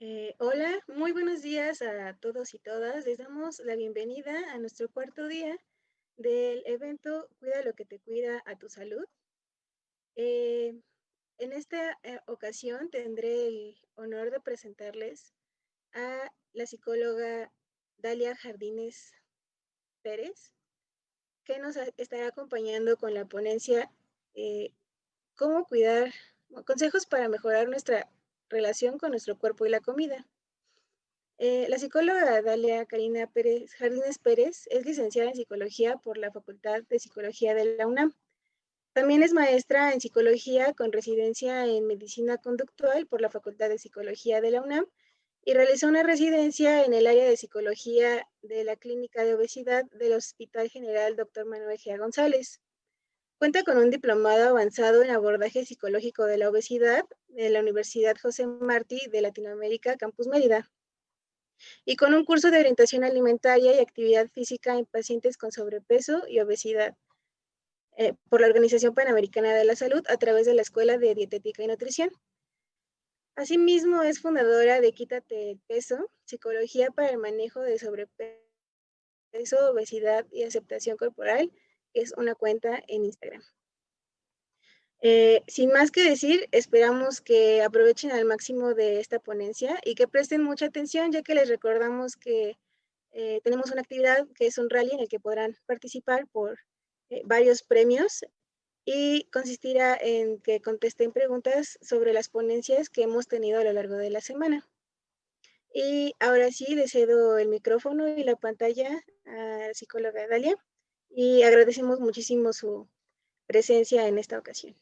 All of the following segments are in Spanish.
Eh, hola, muy buenos días a todos y todas. Les damos la bienvenida a nuestro cuarto día del evento Cuida lo que te cuida a tu salud. Eh, en esta eh, ocasión tendré el honor de presentarles a la psicóloga Dalia Jardines Pérez, que nos estará acompañando con la ponencia Cómo cuidar, consejos para mejorar nuestra relación con nuestro cuerpo y la comida. Eh, la psicóloga Dalia Karina Pérez, Jardines Pérez es licenciada en psicología por la Facultad de Psicología de la UNAM. También es maestra en psicología con residencia en medicina conductual por la Facultad de Psicología de la UNAM y realizó una residencia en el área de psicología de la Clínica de Obesidad del Hospital General Dr. Manuel G. González. Cuenta con un diplomado avanzado en abordaje psicológico de la obesidad de la Universidad José Martí de Latinoamérica, Campus Mérida, y con un curso de orientación alimentaria y actividad física en pacientes con sobrepeso y obesidad eh, por la Organización Panamericana de la Salud a través de la Escuela de Dietética y Nutrición. Asimismo, es fundadora de Quítate el Peso, Psicología para el Manejo de Sobrepeso, Obesidad y Aceptación Corporal, es una cuenta en Instagram. Eh, sin más que decir, esperamos que aprovechen al máximo de esta ponencia y que presten mucha atención, ya que les recordamos que eh, tenemos una actividad que es un rally en el que podrán participar por eh, varios premios y consistirá en que contesten preguntas sobre las ponencias que hemos tenido a lo largo de la semana. Y ahora sí, le cedo el micrófono y la pantalla a la psicóloga Dalia y agradecemos muchísimo su presencia en esta ocasión.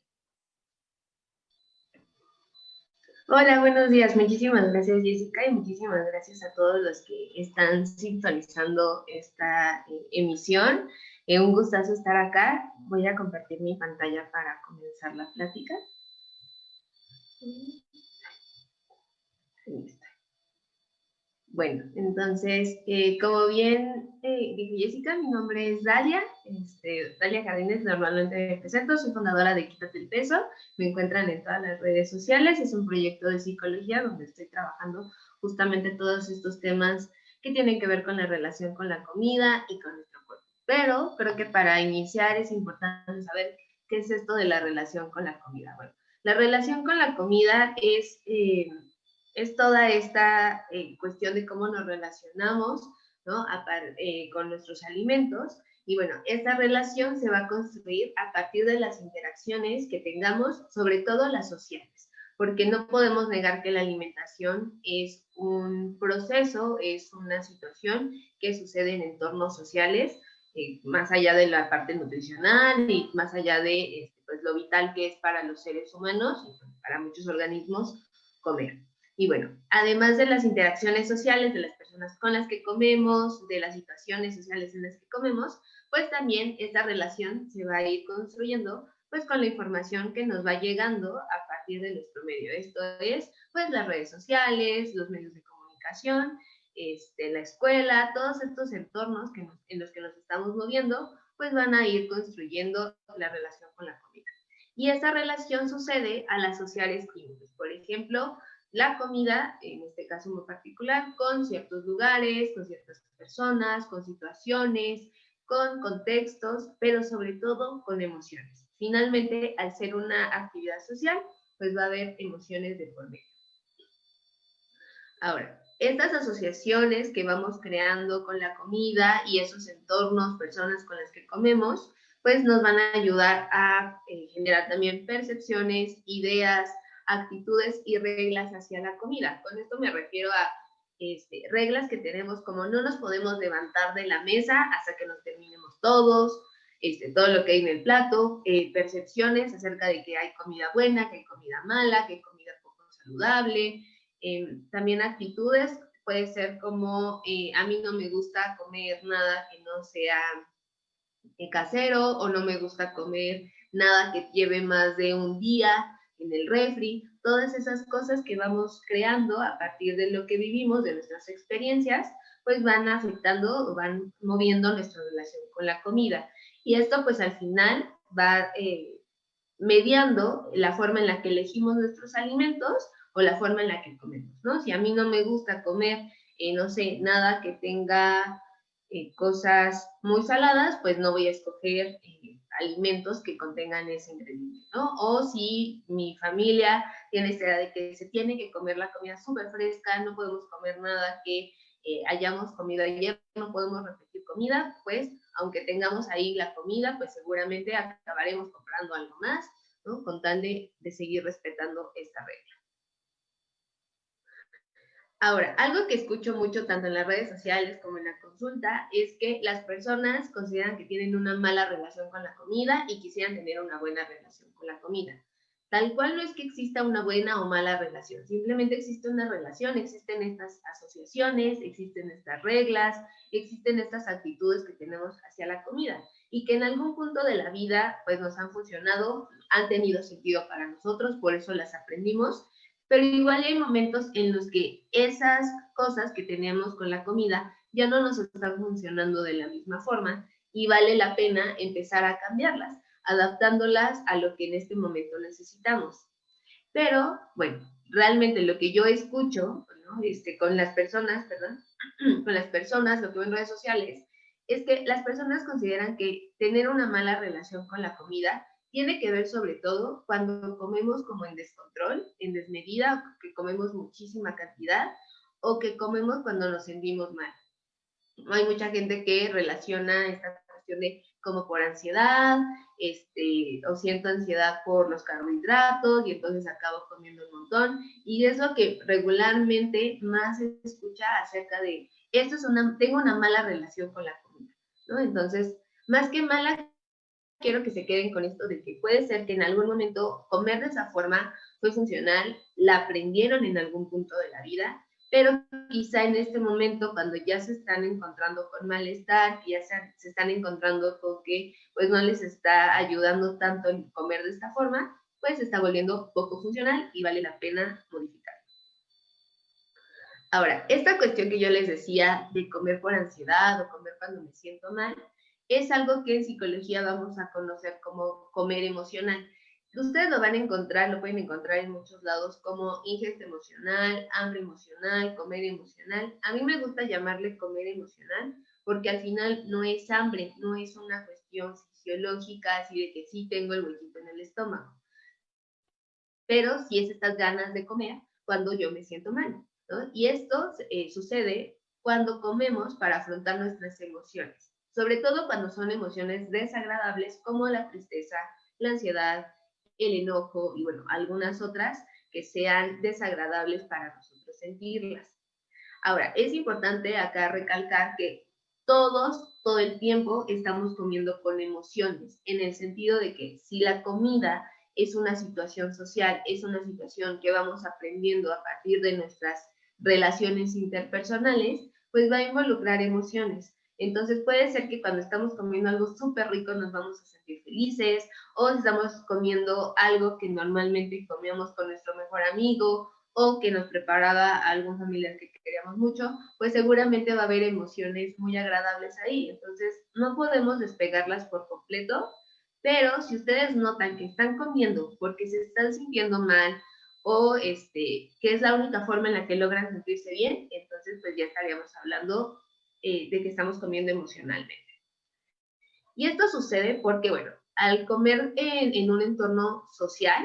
Hola, buenos días. Muchísimas gracias, Jessica, y muchísimas gracias a todos los que están sintonizando esta eh, emisión. Eh, un gustazo estar acá. Voy a compartir mi pantalla para comenzar la plática. Ahí está. Bueno, entonces, eh, como bien eh, dijo Jessica, mi nombre es Dalia, este, Dalia Jardines, normalmente me presento, soy fundadora de Quítate el Peso, me encuentran en todas las redes sociales, es un proyecto de psicología donde estoy trabajando justamente todos estos temas que tienen que ver con la relación con la comida y con nuestro cuerpo. Pero creo que para iniciar es importante saber qué es esto de la relación con la comida. Bueno, la relación con la comida es... Eh, es toda esta eh, cuestión de cómo nos relacionamos. Eh, con nuestros alimentos. Y bueno, esta relación se va a construir a partir de las interacciones que tengamos, sobre todo las sociales, porque no podemos negar que la alimentación es un proceso, es una situación que sucede en entornos sociales, eh, más allá de la parte nutricional y más allá de este, pues, lo vital que es para los seres humanos y para muchos organismos comer. Y bueno, además de las interacciones sociales de las personas con las que comemos, de las situaciones sociales en las que comemos, pues también esta relación se va a ir construyendo pues con la información que nos va llegando a partir de nuestro medio. Esto es pues las redes sociales, los medios de comunicación, este, la escuela, todos estos entornos que en los que nos estamos moviendo, pues van a ir construyendo la relación con la comida. Y esta relación sucede al asociar estímulos. Por ejemplo, la comida, en este caso muy particular, con ciertos lugares, con ciertas personas, con situaciones, con contextos, pero sobre todo con emociones. Finalmente, al ser una actividad social, pues va a haber emociones de por medio. Ahora, estas asociaciones que vamos creando con la comida y esos entornos, personas con las que comemos, pues nos van a ayudar a eh, generar también percepciones, ideas, actitudes y reglas hacia la comida. Con esto me refiero a este, reglas que tenemos como no nos podemos levantar de la mesa hasta que nos terminemos todos, este, todo lo que hay en el plato, eh, percepciones acerca de que hay comida buena, que hay comida mala, que hay comida poco saludable, em, también actitudes, puede ser como eh, a mí no me gusta comer nada que no sea eh, casero o no me gusta comer nada que lleve más de un día en el refri, todas esas cosas que vamos creando a partir de lo que vivimos, de nuestras experiencias, pues van afectando o van moviendo nuestra relación con la comida. Y esto pues al final va eh, mediando la forma en la que elegimos nuestros alimentos o la forma en la que comemos, ¿no? Si a mí no me gusta comer, eh, no sé, nada que tenga eh, cosas muy saladas, pues no voy a escoger eh, alimentos que contengan ese ingrediente, ¿no? O si mi familia tiene esta idea de que se tiene que comer la comida súper fresca, no podemos comer nada que hayamos comido ayer, no podemos repetir comida, pues aunque tengamos ahí la comida, pues seguramente acabaremos comprando algo más, ¿no? Con tal de seguir respetando esta regla. Ahora, algo que escucho mucho tanto en las redes sociales como en la consulta es que las personas consideran que tienen una mala relación con la comida y quisieran tener una buena relación con la comida. Tal cual no es que exista una buena o mala relación, simplemente existe una relación, existen estas asociaciones, existen estas reglas, existen estas actitudes que tenemos hacia la comida y que en algún punto de la vida pues nos han funcionado, han tenido sentido para nosotros, por eso las aprendimos pero igual hay momentos en los que esas cosas que tenemos con la comida ya no nos están funcionando de la misma forma y vale la pena empezar a cambiarlas, adaptándolas a lo que en este momento necesitamos. Pero, bueno, realmente lo que yo escucho este, con las personas, perdón, con las personas, lo que veo en redes sociales, es que las personas consideran que tener una mala relación con la comida tiene que ver sobre todo cuando comemos como en descontrol, en desmedida, que comemos muchísima cantidad o que comemos cuando nos sentimos mal. Hay mucha gente que relaciona esta cuestión de como por ansiedad, este, o siento ansiedad por los carbohidratos y entonces acabo comiendo un montón. Y es lo que regularmente más se escucha acerca de, esto es una, tengo una mala relación con la comida, ¿no? Entonces, más que mala quiero que se queden con esto de que puede ser que en algún momento comer de esa forma fue funcional, la aprendieron en algún punto de la vida, pero quizá en este momento cuando ya se están encontrando con malestar, ya se, están encontrando con que pues no les está ayudando tanto en comer de esta forma, pues está volviendo poco funcional y vale la pena modificar. Ahora, esta cuestión que yo les decía de comer por ansiedad o comer cuando me siento mal, es algo que en psicología vamos a conocer como comer emocional. Ustedes lo van a encontrar, lo pueden encontrar en muchos lados como ingesta emocional, hambre emocional, comer emocional. A mí me gusta llamarle comer emocional porque al final no es hambre, no es una cuestión fisiológica así de que sí tengo el huequito en el estómago. Pero sí es estas ganas de comer cuando yo me siento mal. Y esto eh, sucede cuando comemos para afrontar nuestras emociones sobre todo cuando son emociones desagradables como la tristeza, la ansiedad, el enojo y bueno, algunas otras que sean desagradables para nosotros sentirlas. Ahora, es importante acá recalcar que todos, todo el tiempo estamos comiendo con emociones, en el sentido de que si la comida es una situación social, es una situación que vamos aprendiendo a partir de nuestras relaciones interpersonales, pues va a involucrar emociones. Entonces puede ser que cuando estamos comiendo algo súper rico nos vamos a sentir felices o si estamos comiendo algo que normalmente comíamos con nuestro mejor amigo o que nos preparaba algún familiar que queríamos mucho, pues seguramente va a haber emociones muy agradables ahí. Entonces no podemos despegarlas por completo, pero si ustedes notan que están comiendo porque se están sintiendo mal o este, que es la única forma en la que logran sentirse bien, entonces pues ya estaríamos hablando eh, de que estamos comiendo emocionalmente. Y esto sucede porque, bueno, al comer en, en un entorno social,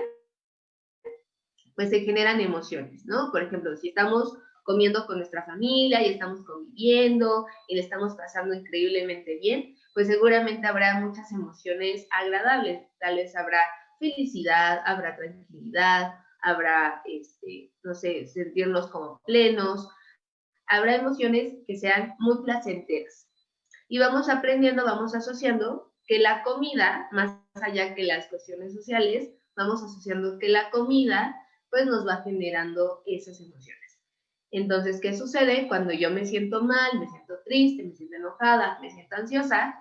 pues se generan emociones, ¿no? Por ejemplo, si estamos comiendo con nuestra familia y estamos conviviendo y le estamos pasando increíblemente bien, pues seguramente habrá muchas emociones agradables. Tal vez habrá felicidad, habrá tranquilidad, habrá, este, no sé, sentirnos como plenos, habrá emociones que sean muy placenteras. Y vamos aprendiendo, vamos asociando que la comida, más allá que las cuestiones sociales, vamos asociando que la comida pues nos va generando esas emociones. Entonces, ¿qué sucede cuando yo me siento mal, me siento triste, me siento enojada, me siento ansiosa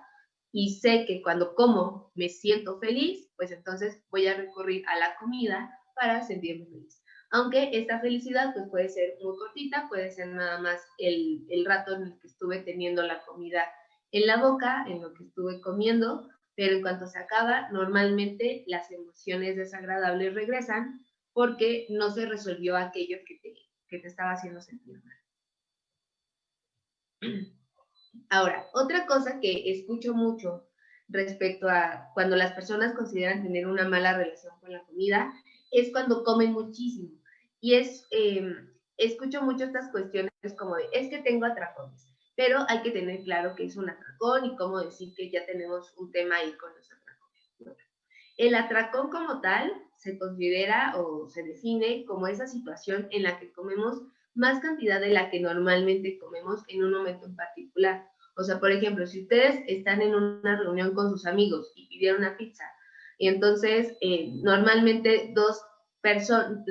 y sé que cuando como me siento feliz, pues entonces voy a recurrir a la comida para sentirme feliz aunque esta felicidad pues puede ser muy cortita, puede ser nada más el, el rato en el que estuve teniendo la comida en la boca, en lo que estuve comiendo, pero en cuanto se acaba, normalmente las emociones desagradables regresan porque no se resolvió aquello que te, que te estaba haciendo sentir mal. Ahora, otra cosa que escucho mucho respecto a cuando las personas consideran tener una mala relación con la comida es cuando comen muchísimo. Y es, em, escucho mucho estas cuestiones como de, es que tengo atracones, pero hay que tener claro que es un atracón y cómo decir que ya tenemos un tema ahí con los atracones. El atracón como tal se considera o se define como esa situación en la que comemos más cantidad de la que normalmente comemos en un momento en particular. O sea, por ejemplo, si ustedes están en una reunión con sus amigos y pidieron una pizza, y entonces eh, normalmente dos personas,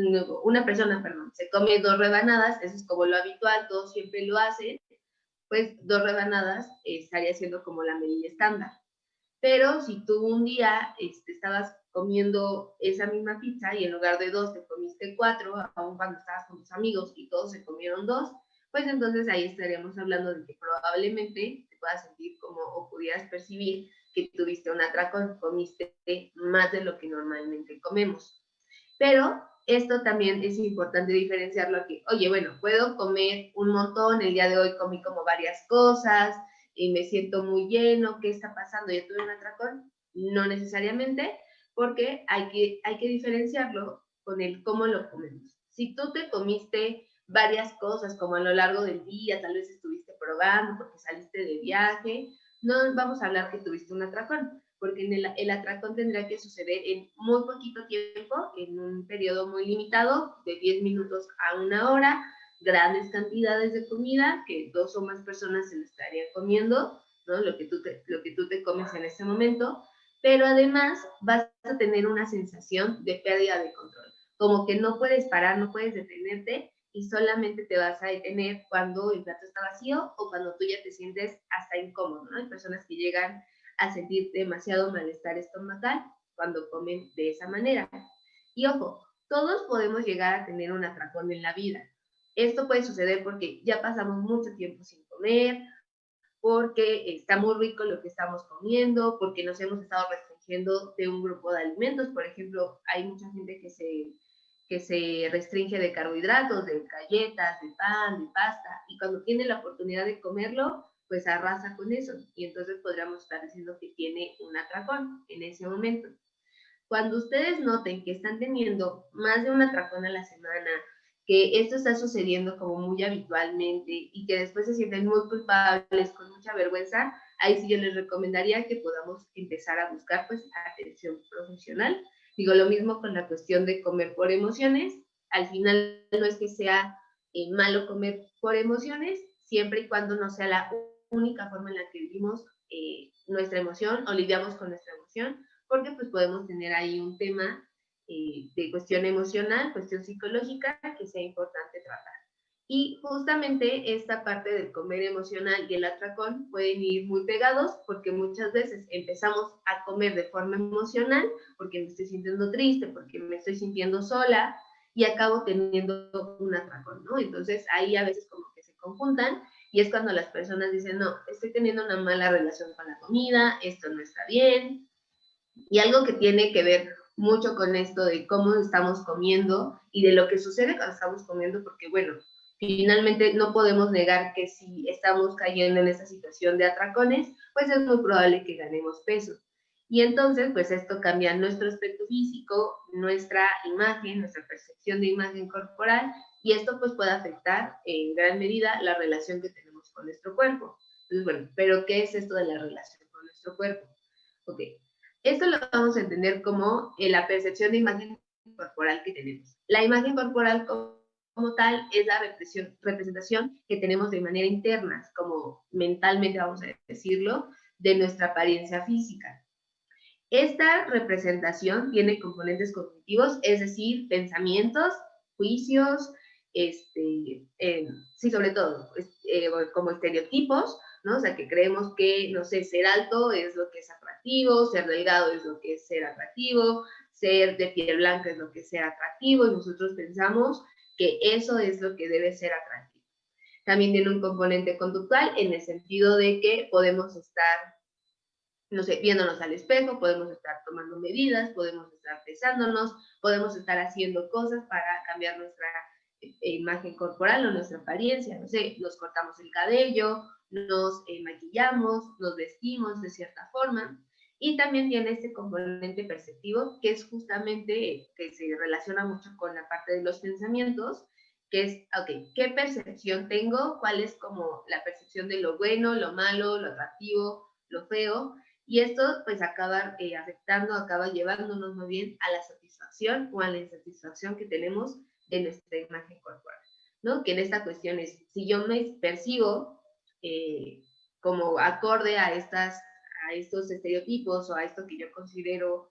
una persona, perdón, se come dos rebanadas, eso es como lo habitual, todos siempre lo hacen, pues dos rebanadas estaría siendo como la medida estándar. Pero si tú un día este, estabas comiendo esa misma pizza y en lugar de dos te comiste cuatro, aún cuando estabas con tus amigos y todos se comieron dos, pues entonces ahí estaríamos hablando de que probablemente te puedas sentir como o pudieras percibir que tuviste un atracón, comiste más de lo que normalmente comemos. Pero esto también es importante diferenciarlo aquí. Oye, bueno, puedo comer un montón, el día de hoy comí como varias cosas y me siento muy lleno, ¿qué está pasando? ¿Ya tuve un atracón? No necesariamente, porque hay que, hay que diferenciarlo con el cómo lo comemos. Si tú te comiste varias cosas, como a lo largo del día, tal vez estuviste probando porque saliste de viaje, no vamos a hablar que tuviste un atracón, porque en el, el atracón tendrá que suceder en muy poquito tiempo, en un periodo muy limitado, de 10 minutos a una hora, grandes cantidades de comida, que dos o más personas se lo estarían comiendo, ¿no? lo, que tú te, lo que tú te comes en ese momento, pero además vas a tener una sensación de pérdida de control, como que no puedes parar, no puedes detenerte y solamente te vas a detener cuando el plato está vacío o cuando tú ya te sientes hasta incómodo, ¿no? Hay personas que llegan a sentir demasiado malestar estomacal cuando comen de esa manera. Y ojo, todos podemos llegar a tener un atracón en la vida. Esto puede suceder porque ya pasamos mucho tiempo sin comer, porque está muy rico lo que estamos comiendo, porque nos hemos estado restringiendo de un grupo de alimentos. Por ejemplo, hay mucha gente que se que se restringe de carbohidratos, de galletas, de pan, de pasta, y cuando tiene la oportunidad de comerlo, pues arrasa con eso, y entonces podríamos estar diciendo que tiene un atracón en ese momento. Cuando ustedes noten que están teniendo más de un atracón a la semana, que esto está sucediendo como muy habitualmente y que después se sienten muy culpables, con mucha vergüenza, ahí sí yo les recomendaría que podamos empezar a buscar pues atención profesional Digo, lo mismo con la cuestión de comer por emociones. Al final no es que sea eh, malo comer por emociones, siempre y cuando no sea la única forma en la que vivimos eh, nuestra emoción o lidiamos con nuestra emoción, porque pues podemos tener ahí un tema eh, de cuestión emocional, cuestión psicológica que sea importante tratar. Y justamente esta parte del comer emocional y el atracón pueden ir muy pegados porque muchas veces empezamos a comer de forma emocional porque me estoy sintiendo triste, porque me estoy sintiendo sola y acabo teniendo un atracón, ¿no? Entonces ahí a veces como que se conjuntan y es cuando las personas dicen, no, estoy teniendo una mala relación con la comida, esto no está bien. Y algo que tiene que ver mucho con esto de cómo estamos comiendo y de lo que sucede cuando estamos comiendo, porque bueno, finalmente no podemos negar que si estamos cayendo en esa situación de atracones, pues es muy probable que ganemos peso. Y entonces, pues esto cambia nuestro aspecto físico, nuestra imagen, nuestra percepción de imagen corporal, y esto pues puede afectar en gran medida la relación que tenemos con nuestro cuerpo. Entonces, bueno, pero ¿qué es esto de la relación con nuestro cuerpo? Ok, esto lo vamos a entender como la percepción de imagen corporal que tenemos. La imagen corporal como tal es la representación que tenemos de manera interna, como mentalmente vamos a decirlo, de nuestra apariencia física. Esta representación tiene componentes cognitivos, es decir, pensamientos, juicios, este, eh, sí, sobre todo, eh, como estereotipos, ¿no? O sea, que creemos que, no sé, ser alto es lo que es atractivo, ser delgado es lo que es ser atractivo, ser de piel blanca es lo que es ser atractivo, y nosotros pensamos que eso es lo que debe ser atractivo. También tiene un componente conductual en el sentido de que podemos estar no sé, viéndonos al espejo, podemos estar tomando medidas, podemos estar pesándonos, podemos estar haciendo cosas para cambiar nuestra imagen corporal o nuestra apariencia, no sé, nos cortamos el cabello, nos eh, maquillamos, nos vestimos de cierta forma. Y también tiene este componente perceptivo, que es justamente, que se relaciona mucho con la parte de los pensamientos, que es, ok, ¿qué percepción tengo? ¿Cuál es como la percepción de lo bueno, lo malo, lo atractivo, lo feo? Y esto pues acaba eh, afectando, acaba llevándonos muy bien a la satisfacción o a la insatisfacción que tenemos de nuestra imagen corporal, ¿no? Que en esta cuestión es, si yo me percibo eh, como acorde a, estas, a estos estereotipos o a esto que yo considero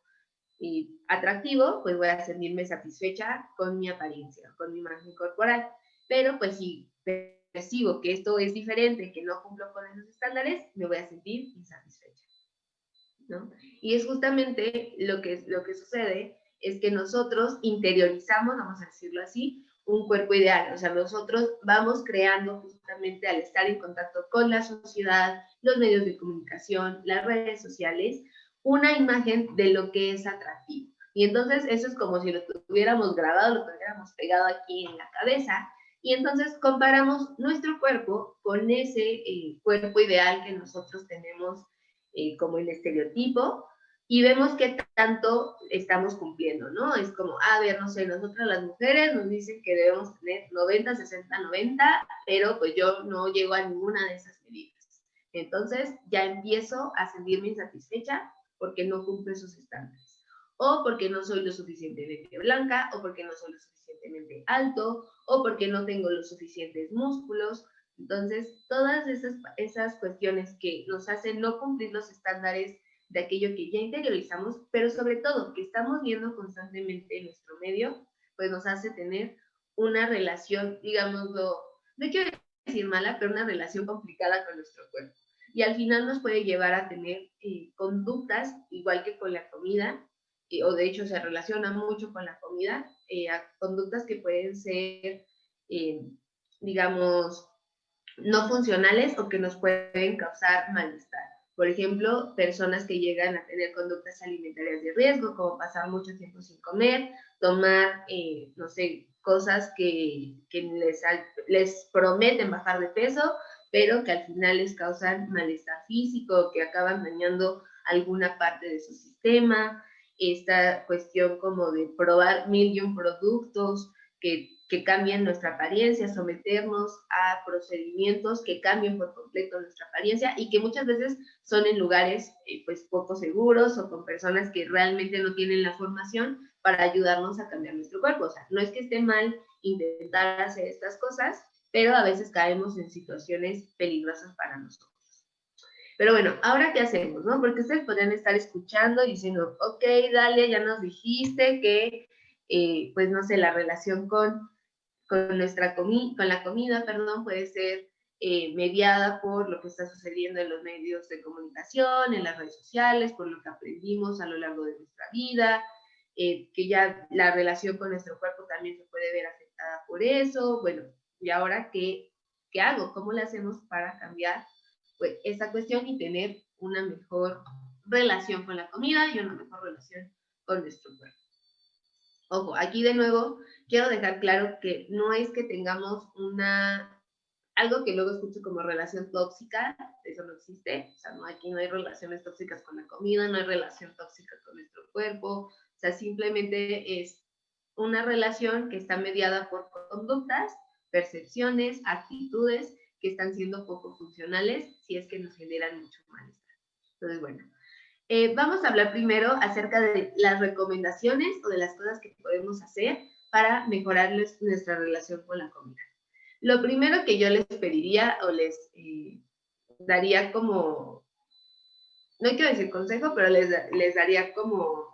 eh, atractivo, pues voy a sentirme satisfecha con mi apariencia, con mi imagen corporal. Pero pues si percibo que esto es diferente, que no cumplo con esos estándares, me voy a sentir insatisfecha. ¿no? Y es justamente lo que, lo que sucede, es que nosotros interiorizamos, vamos a decirlo así, un cuerpo ideal. O sea, nosotros vamos creando justamente al estar en contacto con la sociedad, los medios de comunicación, las redes sociales, una imagen de lo que es atractivo. Y entonces eso es como si lo tuviéramos grabado, lo tuviéramos pegado aquí en la cabeza. Y entonces comparamos nuestro cuerpo con ese eh, cuerpo ideal que nosotros tenemos eh, como el estereotipo y vemos qué tanto estamos cumpliendo, ¿no? Es como, a ver, no sé, nosotras las mujeres nos dicen que debemos tener 90, 60, 90, pero pues yo no llego a ninguna de esas medidas. Entonces ya empiezo a sentirme insatisfecha porque no cumple esos estándares. O porque no soy lo suficientemente blanca, o porque no soy lo suficientemente alto, o porque no tengo los suficientes músculos. Entonces, todas esas, esas cuestiones que nos hacen no cumplir los estándares de aquello que ya interiorizamos, pero sobre todo que estamos viendo constantemente en nuestro medio, pues nos hace tener una relación, digámoslo, no quiero decir mala, pero una relación complicada con nuestro cuerpo. Y al final nos puede llevar a tener eh, conductas, igual que con la comida, o de hecho se relaciona mucho con la comida, eh, conductas que pueden ser, eh, digamos, no funcionales o que nos pueden causar malestar. Por ejemplo, personas que llegan a tener conductas alimentarias de riesgo, como pasar mucho tiempo sin comer, tomar, eh, no sé, cosas que, que les, les prometen bajar de peso, pero que al final les causan malestar físico, que acaban dañando alguna parte de su sistema, esta cuestión como de probar mil y un productos que que cambien nuestra apariencia, someternos a procedimientos que cambien por completo nuestra apariencia y que muchas veces son en lugares eh, pues poco seguros o con personas que realmente no tienen la formación para ayudarnos a cambiar nuestro cuerpo. O sea, no es que esté mal intentar hacer estas cosas, pero a veces caemos en situaciones peligrosas para nosotros. Pero bueno, ahora qué hacemos, ¿no? Porque ustedes podrían estar escuchando y diciendo, ok, Dalia, ya nos dijiste que, eh, pues no sé, la relación con con, nuestra comi con la comida, perdón, puede ser eh, mediada por lo que está sucediendo en los medios de comunicación, en las redes sociales, por lo que aprendimos a lo largo de nuestra vida, eh, que ya la relación con nuestro cuerpo también se puede ver afectada por eso. Bueno, ¿y ahora qué, qué hago? ¿Cómo le hacemos para cambiar pues, esta cuestión y tener una mejor relación con la comida y una mejor relación con nuestro cuerpo? Ojo, aquí de nuevo quiero dejar claro que no es que tengamos una, algo que luego escucho como relación tóxica, eso no existe, o sea, no, aquí no hay relaciones tóxicas con la comida, no hay relación tóxica con nuestro cuerpo, o sea, simplemente es una relación que está mediada por conductas, percepciones, actitudes que están siendo poco funcionales si es que nos generan mucho malestar. Entonces, bueno, eh, vamos a hablar primero acerca de las recomendaciones o de las cosas que podemos hacer para mejorar nuestra relación con la comida. Lo primero que yo les pediría o les eh, daría como, no quiero decir consejo, pero les, les daría como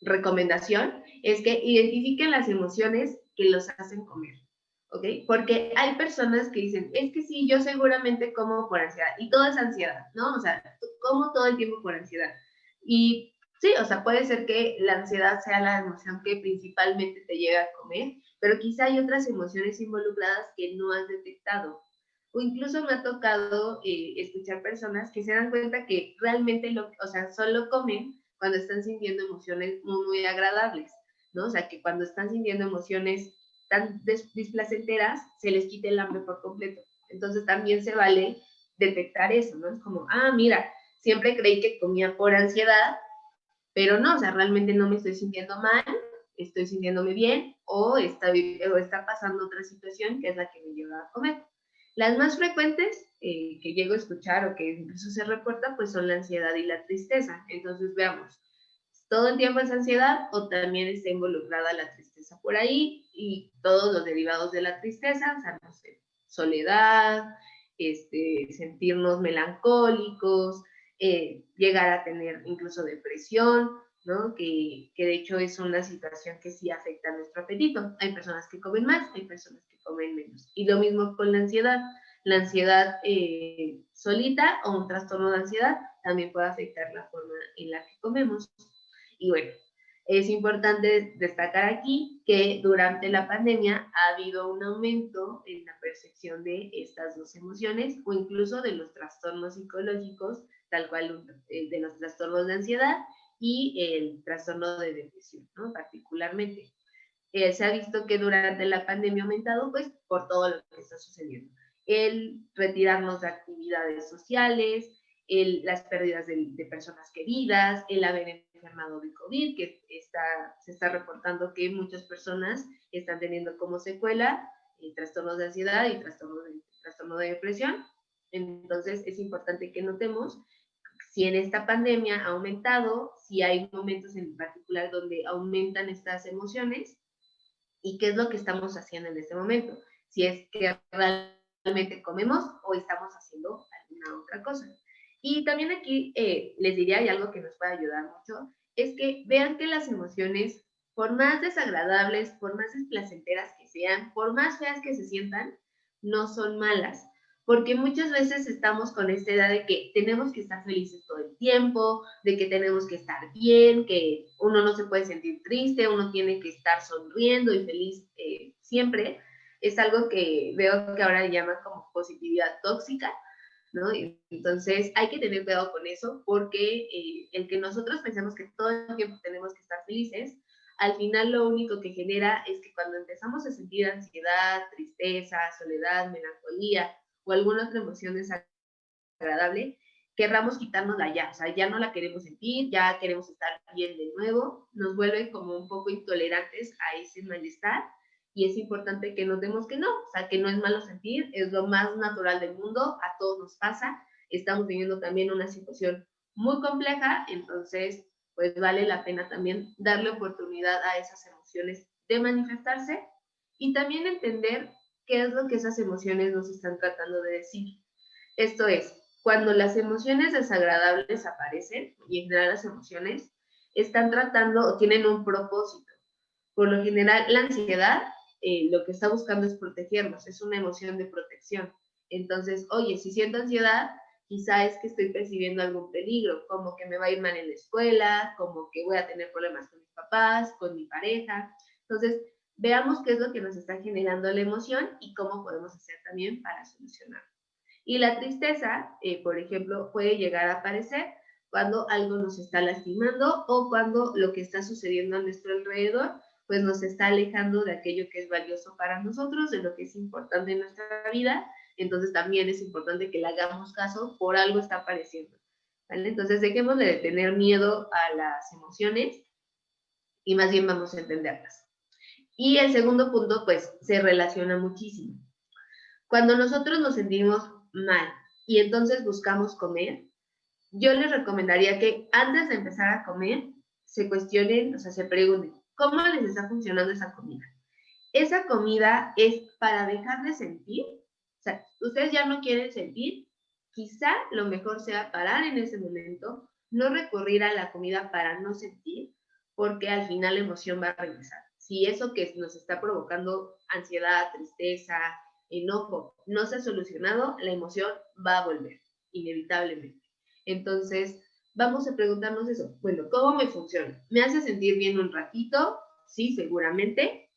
recomendación, es que identifiquen las emociones que los hacen comer. ¿Ok? Porque hay personas que dicen, es que sí, yo seguramente como por ansiedad, y todo es ansiedad, ¿no? O sea, como todo el tiempo por ansiedad. Y sí, o sea, puede ser que la ansiedad sea la emoción que principalmente te llega a comer, pero quizá hay otras emociones involucradas que no has detectado. O incluso me ha tocado eh, escuchar personas que se dan cuenta que realmente, lo, o sea, solo comen cuando están sintiendo emociones muy, muy agradables, ¿no? O sea, que cuando están sintiendo emociones tan displacenteras, se les quite el hambre por completo. Entonces también se vale detectar eso, ¿no? Es como, ah, mira, siempre creí que comía por ansiedad, pero no, o sea, realmente no me estoy sintiendo mal, estoy sintiéndome bien o está, o está pasando otra situación que es la que me lleva a comer. Las más frecuentes eh, que llego a escuchar o que incluso se reporta, pues son la ansiedad y la tristeza. Entonces veamos, ¿todo el tiempo es ansiedad o también está involucrada la tristeza por ahí y todos los derivados de la tristeza, o no sé, soledad, este, sentirnos melancólicos, eh, llegar a tener incluso depresión, que, de hecho es una situación que sí afecta a nuestro apetito. Hay personas que comen más, hay personas que comen menos. Y lo mismo con la ansiedad. La ansiedad eh, solita o un trastorno de ansiedad también puede afectar la forma en la que comemos. Y bueno, es importante destacar aquí que durante la pandemia ha habido un aumento en la percepción de estas dos emociones o incluso de los trastornos psicológicos, tal cual eh, de los trastornos de ansiedad y el trastorno de depresión, ¿no? Particularmente. Eh, se ha visto que durante la pandemia ha aumentado, pues, por todo lo que está sucediendo. El retirarnos de actividades sociales, el, las pérdidas de, de, personas queridas, el haber enfermado de COVID, que está, se está reportando que muchas personas están teniendo como secuela eh, trastornos de ansiedad y trastorno de, trastorno de depresión. Entonces, es importante que notemos si en esta pandemia ha aumentado, si hay momentos en particular donde aumentan estas emociones y qué es lo que estamos haciendo en este momento. Si es que realmente comemos o estamos haciendo alguna otra cosa. Y también aquí eh, les diría, y algo que nos puede ayudar mucho, es que vean que las emociones, por más desagradables, por más desplacenteras que sean, por más feas que se sientan, no son malas porque muchas veces estamos con esta idea de que tenemos que estar felices todo el tiempo, de que tenemos que estar bien, que uno no se puede sentir triste, uno tiene que estar sonriendo y feliz eh, siempre. Es algo que veo que ahora llaman como positividad tóxica, ¿no? Entonces hay que tener cuidado con eso porque eh, el que nosotros pensemos que todo el tiempo tenemos que estar felices, al final lo único que genera es que cuando empezamos a sentir ansiedad, tristeza, soledad, melancolía, o alguna otra emoción desagradable, querramos quitárnosla ya, o sea, ya no la queremos sentir, ya queremos estar bien de nuevo, nos vuelve como un poco intolerantes a ese malestar y es importante que notemos que no, o sea, que no es malo sentir, es lo más natural del mundo, a todos nos pasa, estamos viviendo también una situación muy compleja, entonces, pues vale la pena también darle oportunidad a esas emociones de manifestarse y también entender qué es lo que esas emociones nos están tratando de decir. Esto es, cuando las emociones desagradables aparecen, y en general las emociones, están tratando o tienen un propósito. Por lo general, la ansiedad eh, lo que está buscando es protegernos, es una emoción de protección. Entonces, oye, si siento ansiedad, quizá es que estoy percibiendo algún peligro, como que me va a ir mal en la escuela, como que voy a tener problemas con mis papás, con mi pareja. Entonces, veamos qué es lo que nos está generando la emoción y cómo podemos hacer también para solucionarlo. Y la tristeza, eh, por ejemplo, puede llegar a aparecer cuando algo nos está lastimando o cuando lo que está sucediendo a nuestro alrededor pues nos está alejando de aquello que es valioso para nosotros, de lo que es importante en nuestra vida. Entonces también es importante que le hagamos caso, por algo está apareciendo. Entonces dejemos de tener miedo a las emociones y más bien vamos a entenderlas. Y el segundo punto, pues, se relaciona muchísimo. Cuando nosotros nos sentimos mal y entonces buscamos comer, yo les recomendaría que antes de empezar a comer, se cuestionen, o sea, se pregunten, ¿cómo les está funcionando esa comida? Esa comida es para dejar de sentir, o sea, ustedes ya no quieren sentir, quizá lo mejor sea parar en ese momento, no recurrir a la comida para no sentir, porque al final la emoción va a regresar si eso que nos está provocando ansiedad, tristeza, enojo, no se ha solucionado, la emoción va a volver, inevitablemente. Entonces, vamos a preguntarnos eso. Bueno, ¿cómo me funciona? ¿Me hace sentir bien un ratito? Sí, seguramente,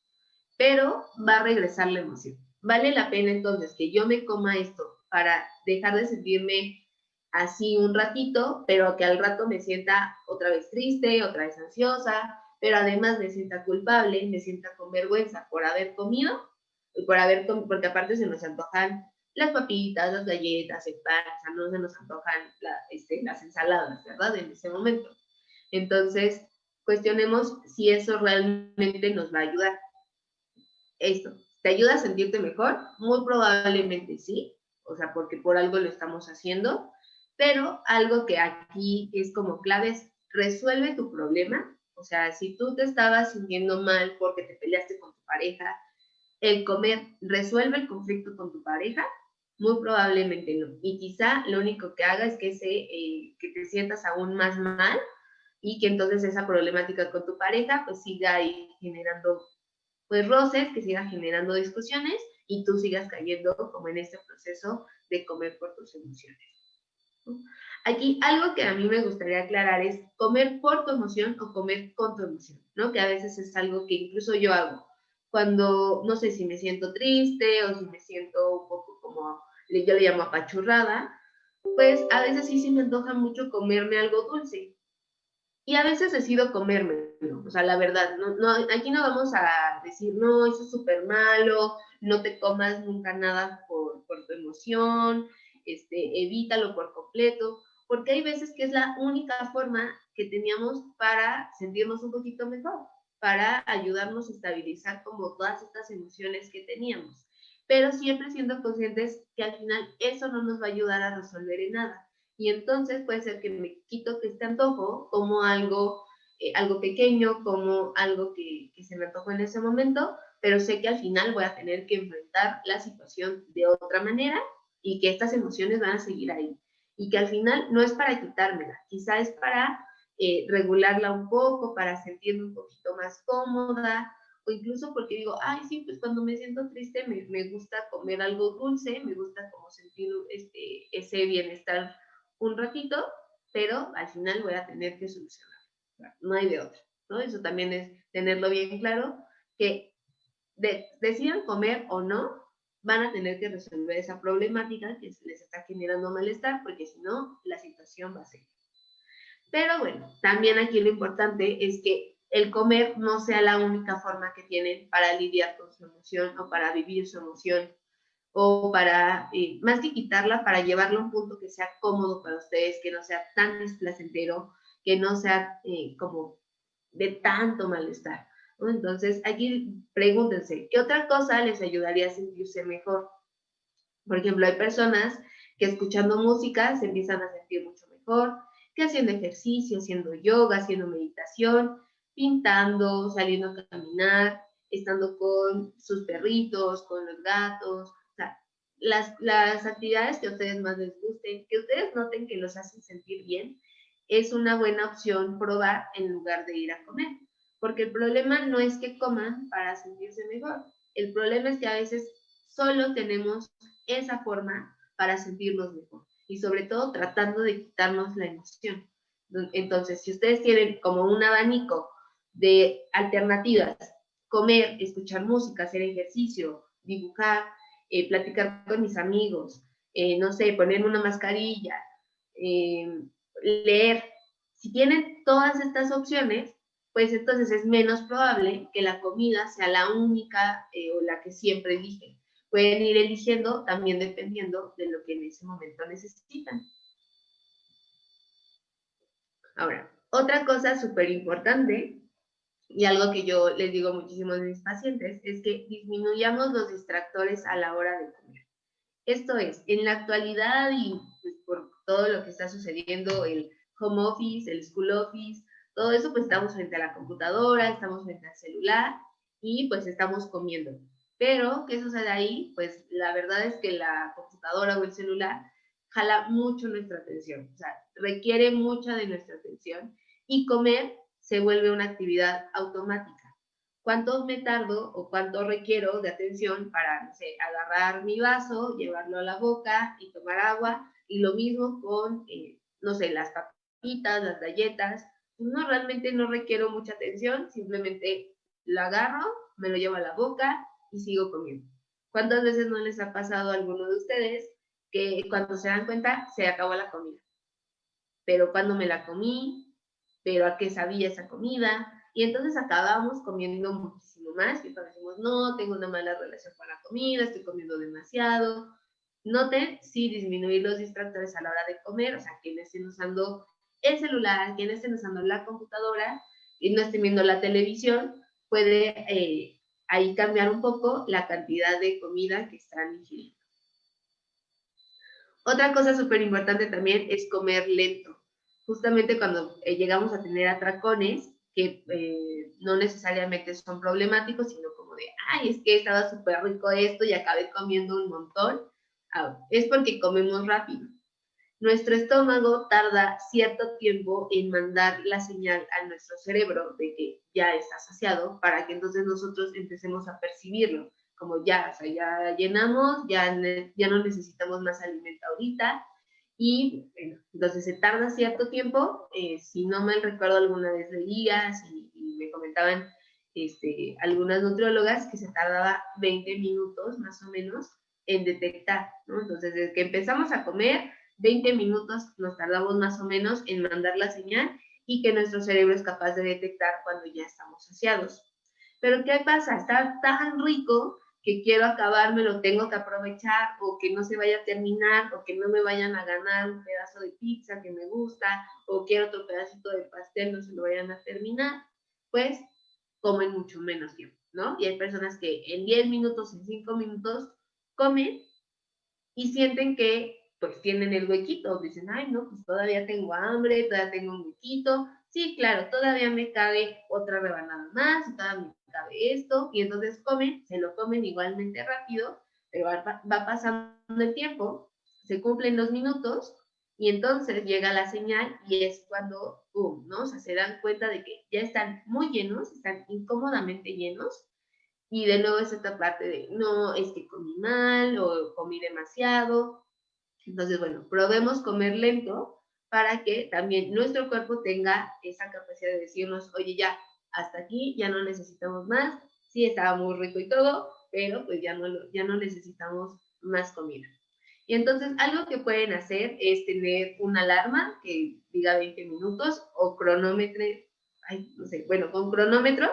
pero va a regresar la emoción. vale la pena entonces que yo me coma esto para dejar de sentirme así un ratito, pero que al rato me sienta otra vez triste, otra vez ansiosa, pero además me sienta culpable, me sienta con vergüenza por haber comido, y por haber porque aparte se nos antojan las papitas, las galletas, el pan, o sea, no se nos antojan este, las ensaladas, ¿verdad? En ese momento. Entonces, cuestionemos si eso realmente nos va a ayudar. Esto, ¿te ayuda a sentirte mejor? Muy probablemente sí, o sea, porque por algo lo estamos haciendo, pero algo que aquí es como clave es resuelve tu problema. O sea, si tú te estabas sintiendo mal porque te peleaste con tu pareja, el comer resuelve el conflicto con tu pareja, muy probablemente no. Y quizá lo único que haga es que, se, eh, que te sientas aún más mal y que entonces esa problemática con tu pareja pues siga ahí generando pues roces, que siga generando discusiones y tú sigas cayendo como en este proceso de comer por tus emociones. Aquí algo que a mí me gustaría aclarar es comer por tu emoción o comer con tu emoción, ¿no? Que a veces es algo que incluso yo hago. Cuando, no sé si me siento triste o si me siento un poco como, yo le llamo apachurrada, pues a veces sí, sí me antoja mucho comerme algo dulce. Y a veces decido comerme, o sea, la verdad, no, no, aquí no vamos a decir, no, eso es súper malo, no te comas nunca nada por, por tu emoción, este, evítalo por completo, porque hay veces que es la única forma que teníamos para sentirnos un poquito mejor, para ayudarnos a estabilizar como todas estas emociones que teníamos, pero siempre siendo conscientes que al final eso no nos va a ayudar a resolver en nada. Y entonces puede ser que me quito este antojo como algo, eh, algo pequeño, como algo que, que se me antojó en ese momento, pero sé que al final voy a tener que enfrentar la situación de otra manera y que estas emociones van a seguir ahí. Y que al final no es para quitármela, quizá es para eh, regularla un poco, para sentirme un poquito más cómoda, o incluso porque digo, ay, sí, pues cuando me siento triste me, me gusta comer algo dulce, me gusta como sentir este, ese bienestar un ratito, pero al final voy a tener que solucionar. No hay de otra, ¿no? Eso también es tenerlo bien claro, que de, decidan comer o no, van a tener que resolver esa problemática que les está generando malestar, porque si no, la situación va a seguir. Pero bueno, también aquí lo importante es que el comer no sea la única forma que tienen para lidiar con su emoción o para vivir su emoción o para, eh, más que quitarla, para llevarla a un punto que sea cómodo para ustedes, que no sea tan desplacentero, que no sea eh, como de tanto malestar. Entonces, aquí pregúntense, ¿qué otra cosa les ayudaría a sentirse mejor? Por ejemplo, hay personas que escuchando música se empiezan a sentir mucho mejor, haciendo ejercicio, haciendo yoga, haciendo meditación, pintando, saliendo a caminar, estando con sus perritos, con los gatos, o sea, las, las actividades que a ustedes más les gusten, que ustedes noten que los hacen sentir bien, es una buena opción probar en lugar de ir a comer. Porque el problema no es que coman para sentirse mejor. El problema es que a veces solo tenemos esa forma para sentirnos mejor. Y sobre todo tratando de quitarnos la emoción. Entonces, si ustedes tienen como un abanico de alternativas, comer, escuchar música, hacer ejercicio, dibujar, eh, platicar con mis amigos, eh, no sé, ponerme una mascarilla, eh, leer, si tienen todas estas opciones, pues entonces es menos probable que la comida sea la única o la que siempre eligen. Pueden ir eligiendo también dependiendo de lo que en ese momento necesitan. Ahora, otra cosa súper importante y algo que yo les digo muchísimo a mis pacientes es que disminuyamos los distractores a la hora de comer. Esto es, en la actualidad y pues, por todo lo que está sucediendo, el home office, el school office, todo eso, pues estamos frente a la computadora, estamos frente al celular y pues estamos comiendo. Pero, ¿qué sucede ahí? Pues la verdad es que la computadora o el celular jala mucho nuestra atención, o sea, requiere mucha de nuestra atención y comer se vuelve una actividad automática. ¿Cuánto me tardo o cuánto requiero de atención para, no sé, agarrar mi vaso, llevarlo a la boca y tomar agua? Y lo mismo con, eh, no sé, las papitas, las galletas, no realmente no requiero mucha atención, simplemente lo agarro, me lo llevo a la boca y sigo comiendo. ¿Cuántas veces no les ha pasado a alguno de ustedes que cuando se dan cuenta se acabó la comida? Pero cuando me la comí, pero a qué sabía esa comida, y entonces acabamos comiendo muchísimo más y decimos, no, tengo una mala relación con la comida, estoy comiendo demasiado. Noten, sí, disminuir los distractores a la hora de comer, o sea, quienes estén usando el celular, quienes estén usando la computadora y no estén viendo la televisión, puede eh, ahí cambiar un poco la cantidad de comida que están ingiriendo. Otra cosa súper importante también es comer lento. Justamente cuando eh, llegamos a tener atracones, que eh, no necesariamente son problemáticos, sino como de, ay, es que estaba súper rico esto y acabé comiendo un montón, ah, es porque comemos rápido. Nuestro estómago tarda cierto tiempo en mandar la señal a nuestro cerebro de que ya está saciado para que entonces nosotros empecemos a percibirlo, como ya, o sea, ya llenamos, ya, ya no necesitamos más alimento ahorita, y entonces se tarda cierto tiempo, eh, si no me recuerdo alguna vez leía y, y me comentaban este, algunas nutriólogas que se tardaba 20 minutos más o menos en detectar, ¿no? Entonces, desde que empezamos a comer, 20 minutos nos tardamos más o menos en mandar la señal y que nuestro cerebro es capaz de detectar cuando ya estamos saciados. Pero ¿qué pasa? Está tan rico que quiero acabarme, lo tengo que aprovechar, o que no se vaya a terminar, o que no me vayan a ganar un pedazo de pizza que me gusta, o quiero otro pedacito de pastel, no se lo vayan a terminar, pues comen mucho menos tiempo, ¿no? Y hay personas que en 10 minutos, en 5 minutos, comen y sienten que pues tienen el huequito, dicen, ay, no, pues todavía tengo hambre, todavía tengo un huequito, sí, claro, todavía me cabe otra rebanada más, todavía cabe esto, y entonces comen, se lo comen igualmente rápido, pero va, pasando el tiempo, se cumplen los minutos, y entonces llega la señal y es cuando, ¡pum!, ¿no? O sea, se dan cuenta de que ya están muy llenos, están incómodamente llenos, y de nuevo es esta parte de, no, es que comí mal o comí demasiado. Entonces, bueno, probemos comer lento para que también nuestro cuerpo tenga esa capacidad de decirnos, oye, ya, hasta aquí, ya no necesitamos más, sí estaba muy rico y todo, pero pues ya no, ya no necesitamos más comida. Y entonces algo que pueden hacer es tener una alarma que diga 20 minutos o cronómetro, ay, sé, bueno, con cronómetro,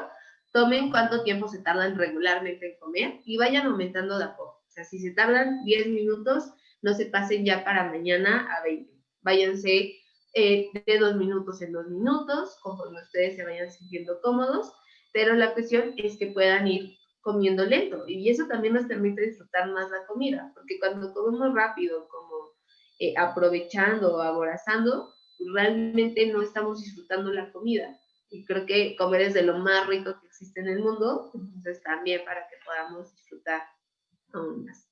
tomen cuánto tiempo se tardan regularmente en comer y vayan aumentando de a poco. O sea, si se tardan 10 minutos, no se pasen ya para mañana a 20. Váyanse eh, de dos minutos en dos minutos, conforme ustedes se vayan sintiendo cómodos, pero la cuestión es que puedan ir comiendo lento y eso también nos permite disfrutar más la comida, porque cuando comemos rápido, como eh, aprovechando o aborazando, realmente no estamos disfrutando la comida. Y creo que comer es de lo más rico que existe en el mundo, entonces también para que podamos disfrutar aún más.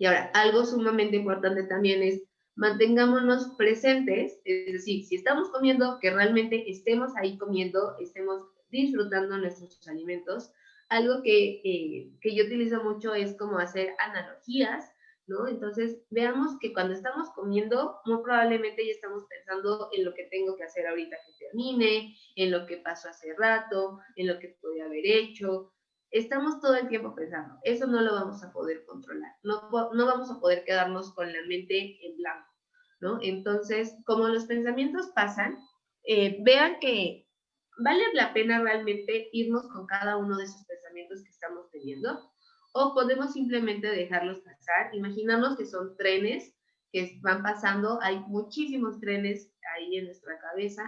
Y ahora, algo sumamente importante también es mantengámonos presentes, es decir, si estamos comiendo, que realmente estemos ahí comiendo, estemos disfrutando nuestros alimentos. Algo que, eh, que yo utilizo mucho es como hacer analogías, ¿no? Entonces, veamos que cuando estamos comiendo, muy probablemente ya estamos pensando en lo que tengo que hacer ahorita que termine, en lo que pasó hace rato, en lo que podía haber hecho. Estamos todo el tiempo pensando, eso no lo vamos a poder controlar, no, vamos a poder quedarnos con la mente en blanco. ¿no? Entonces, como los pensamientos pasan, eh, vean que vale la pena realmente irnos con cada uno de esos pensamientos que estamos teniendo o podemos simplemente dejarlos pasar. Imaginamos que son trenes que van pasando, hay muchísimos trenes ahí en nuestra cabeza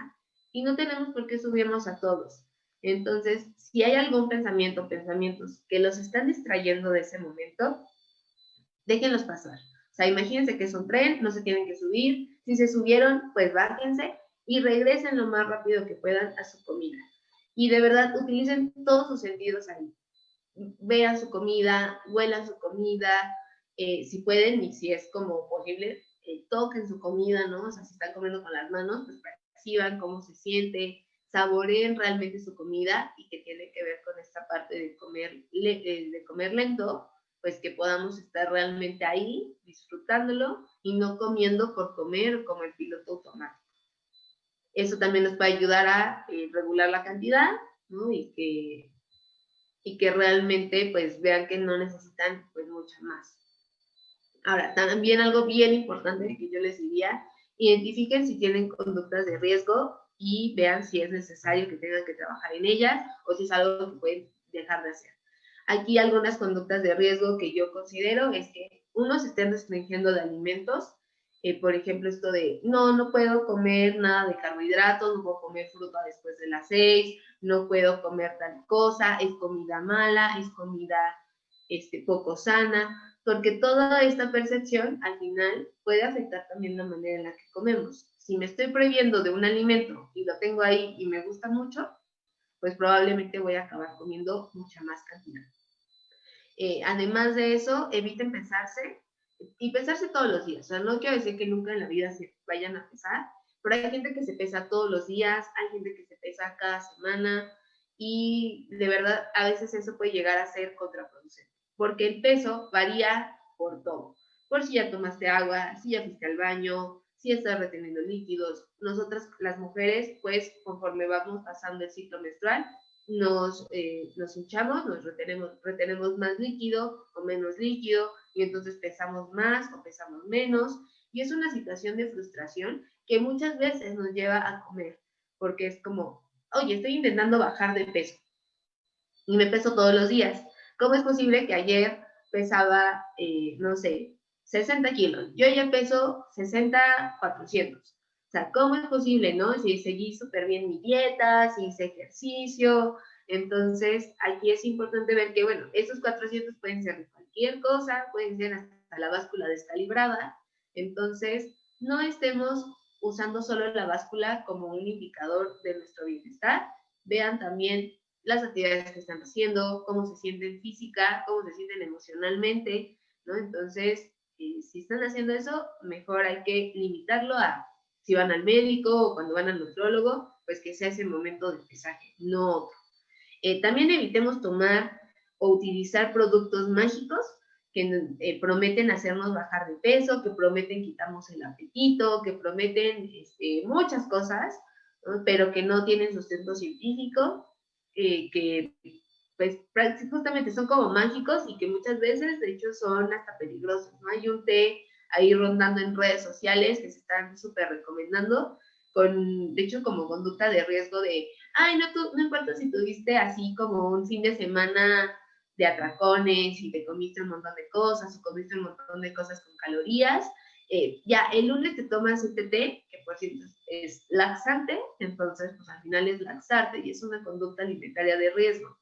y no tenemos por qué subirnos a todos. Entonces, si hay algún pensamiento, pensamientos que los están distrayendo de ese momento, déjenlos pasar. O sea, imagínense que es un tren, no se tienen que subir. Si se subieron, pues bájense y regresen lo más rápido que puedan a su comida. Y de verdad, utilicen todos sus sentidos ahí. Vean su comida, huelan su comida, eh, si pueden y si es como posible, eh, toquen su comida, ¿no? O sea, si están comiendo con las manos, pues perciban cómo se siente, saboreen realmente su comida y que tiene que ver con esta parte de comer, eh, de comer lento, pues que podamos estar realmente ahí disfrutándolo y no comiendo por comer como el piloto automático. Eso también nos a ayudar a eh, regular la cantidad ¿no? y que y que realmente pues vean que no necesitan pues mucho más. Ahora, también algo bien importante que yo les diría, identifiquen si tienen conductas de riesgo y vean si es necesario que tengan que trabajar en ellas o si es algo que pueden dejar de hacer. Aquí algunas conductas de riesgo que yo considero es que uno se estén restringiendo de alimentos, eh, por ejemplo, esto de, no, no puedo comer nada de carbohidratos, no puedo comer fruta después de las seis, no puedo comer tal cosa, es comida mala, es comida este, poco sana, porque toda esta percepción al final puede afectar también la manera en la que comemos. Si me estoy prohibiendo de un alimento y lo tengo ahí y me gusta mucho, pues probablemente voy a acabar comiendo mucha más cantidad. Eh, además de eso, eviten pesarse y pesarse todos los días. O sea, no quiero decir que nunca en la vida se vayan a pesar, pero hay gente que se pesa todos los días, hay gente que se pesa cada semana y de verdad a veces eso puede llegar a ser contraproducente, porque el peso varía por todo. Por si ya tomaste agua, si ya fuiste al baño, si estás reteniendo líquidos. Nosotras, las mujeres, pues conforme vamos pasando el ciclo menstrual, nos, eh, nos hinchamos, nos retenemos, retenemos más líquido o menos líquido y entonces pesamos más o pesamos menos. Y es una situación de frustración que muchas veces nos lleva a comer, porque es como, oye, estoy intentando bajar de peso y me peso todos los días. ¿Cómo es posible que ayer pesaba, eh, no sé, 60 kilos. Yo ya peso 60, 400. O sea, ¿cómo es posible, no? Si seguí súper bien mi dieta, si hice ejercicio. Entonces, aquí es importante ver que, bueno, esos 400 pueden ser cualquier cosa, pueden ser hasta la báscula descalibrada. Entonces, no estemos usando solo la báscula como un indicador de nuestro bienestar. Vean también las actividades que están haciendo, cómo se sienten física, cómo se sienten emocionalmente, ¿no? Entonces, si están haciendo eso, mejor hay que limitarlo a si van al médico o cuando van al nutrólogo, pues que sea ese momento de pesaje, no otro. Eh, también evitemos tomar o utilizar productos mágicos que eh, prometen hacernos bajar de peso, que prometen quitarnos el apetito, que prometen este, muchas cosas, pero que no tienen sustento científico, eh, que pues justamente son como mágicos y que muchas veces de hecho son hasta peligrosos, ¿no? Hay un té ahí rondando en redes sociales que se están súper recomendando, con, de hecho, como conducta de riesgo de, ay, no, tú, no importa si tuviste así como un fin de semana de atracones y te comiste un montón de cosas o comiste un montón de cosas con calorías, eh, ya el lunes te tomas este té, que por cierto es laxante, entonces pues al final es laxarte y es una conducta alimentaria de riesgo.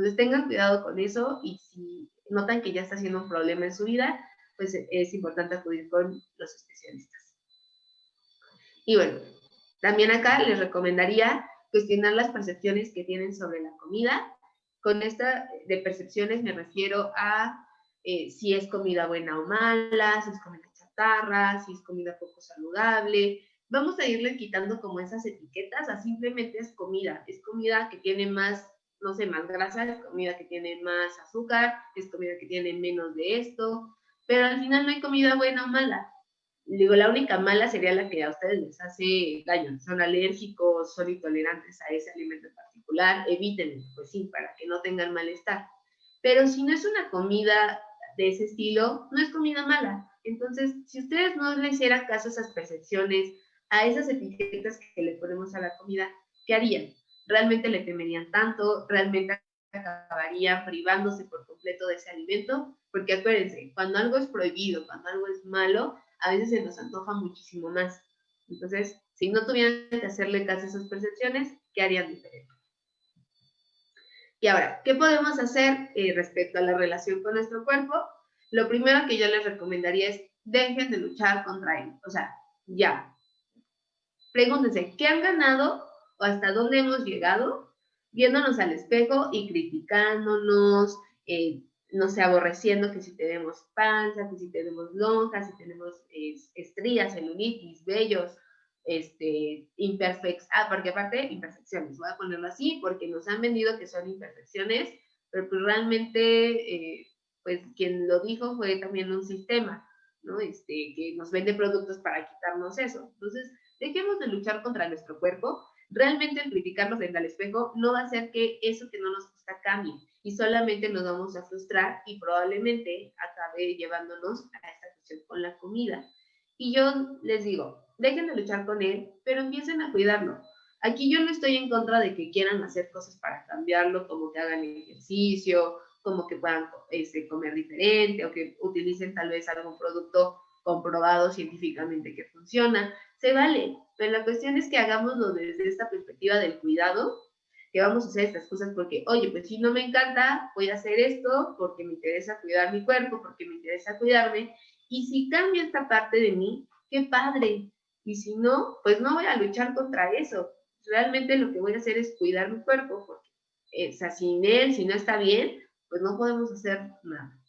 Entonces tengan cuidado con eso y si notan que ya está siendo un problema en su vida, pues es importante acudir con los especialistas. Y bueno, también acá les recomendaría cuestionar las percepciones que tienen sobre la comida. Con esta de percepciones me refiero a eh, si es comida buena o mala, si es comida chatarra, si es comida poco saludable. Vamos a irle quitando como esas etiquetas a simplemente es comida, es comida que tiene más no sé, más grasa, es comida que tiene más azúcar, es comida que tiene menos de esto, pero al final no hay comida buena o mala. Digo, la única mala sería la que a ustedes les hace daño, son alérgicos, son intolerantes a ese alimento en particular, evítenlo, pues sí, para que no tengan malestar. Pero si no es una comida de ese estilo, no es comida mala. Entonces, si ustedes no le hicieran caso a esas percepciones, a esas etiquetas que le ponemos a la comida, ¿qué harían? Realmente le temerían tanto, realmente acabarían privándose por completo de ese alimento, porque acuérdense, cuando algo es prohibido, cuando algo es malo, a veces se nos antoja muchísimo más. Entonces, si no tuvieran que hacerle caso a esas percepciones, ¿qué harían diferente? Y ahora, ¿qué podemos hacer eh, respecto a la relación con nuestro cuerpo? Lo primero que yo les recomendaría es dejen de luchar contra él. O sea, ya. Pregúntense, ¿qué han ganado o hasta dónde hemos llegado viéndonos al espejo y criticándonos, eh, no sé, aborreciendo que si tenemos panza, que si tenemos lonjas, si tenemos estrías, celulitis, vellos, este, imperfectos, ah, porque aparte, imperfecciones, voy a ponerlo así, porque nos han vendido que son imperfecciones, pero pues realmente, eh, pues quien lo dijo fue también un sistema, ¿no? Este, que nos vende productos para quitarnos eso. Entonces, dejemos de luchar contra nuestro cuerpo realmente el criticarnos frente al espejo no va a hacer que eso que no nos gusta cambie. y solamente nos vamos a frustrar y probablemente acabe llevándonos a esta cuestión con la comida. Y yo les digo, dejen de luchar con él, pero empiecen a cuidarlo. Aquí yo no estoy en contra de que quieran hacer cosas para cambiarlo, como que hagan ejercicio, como que puedan este, comer diferente o que utilicen tal vez algún producto comprobado científicamente que funciona. Se vale, pero la cuestión es que hagámoslo desde esta perspectiva del cuidado, que vamos a hacer estas cosas porque, oye, pues si no me encanta, voy a hacer esto porque me interesa cuidar mi cuerpo, porque me interesa cuidarme, y si cambia esta parte de mí, qué padre, y si no, pues no voy a luchar contra eso. Realmente lo que voy a hacer es cuidar mi cuerpo, porque, eh, o sea, sin él, si no está bien, pues no podemos hacer nada.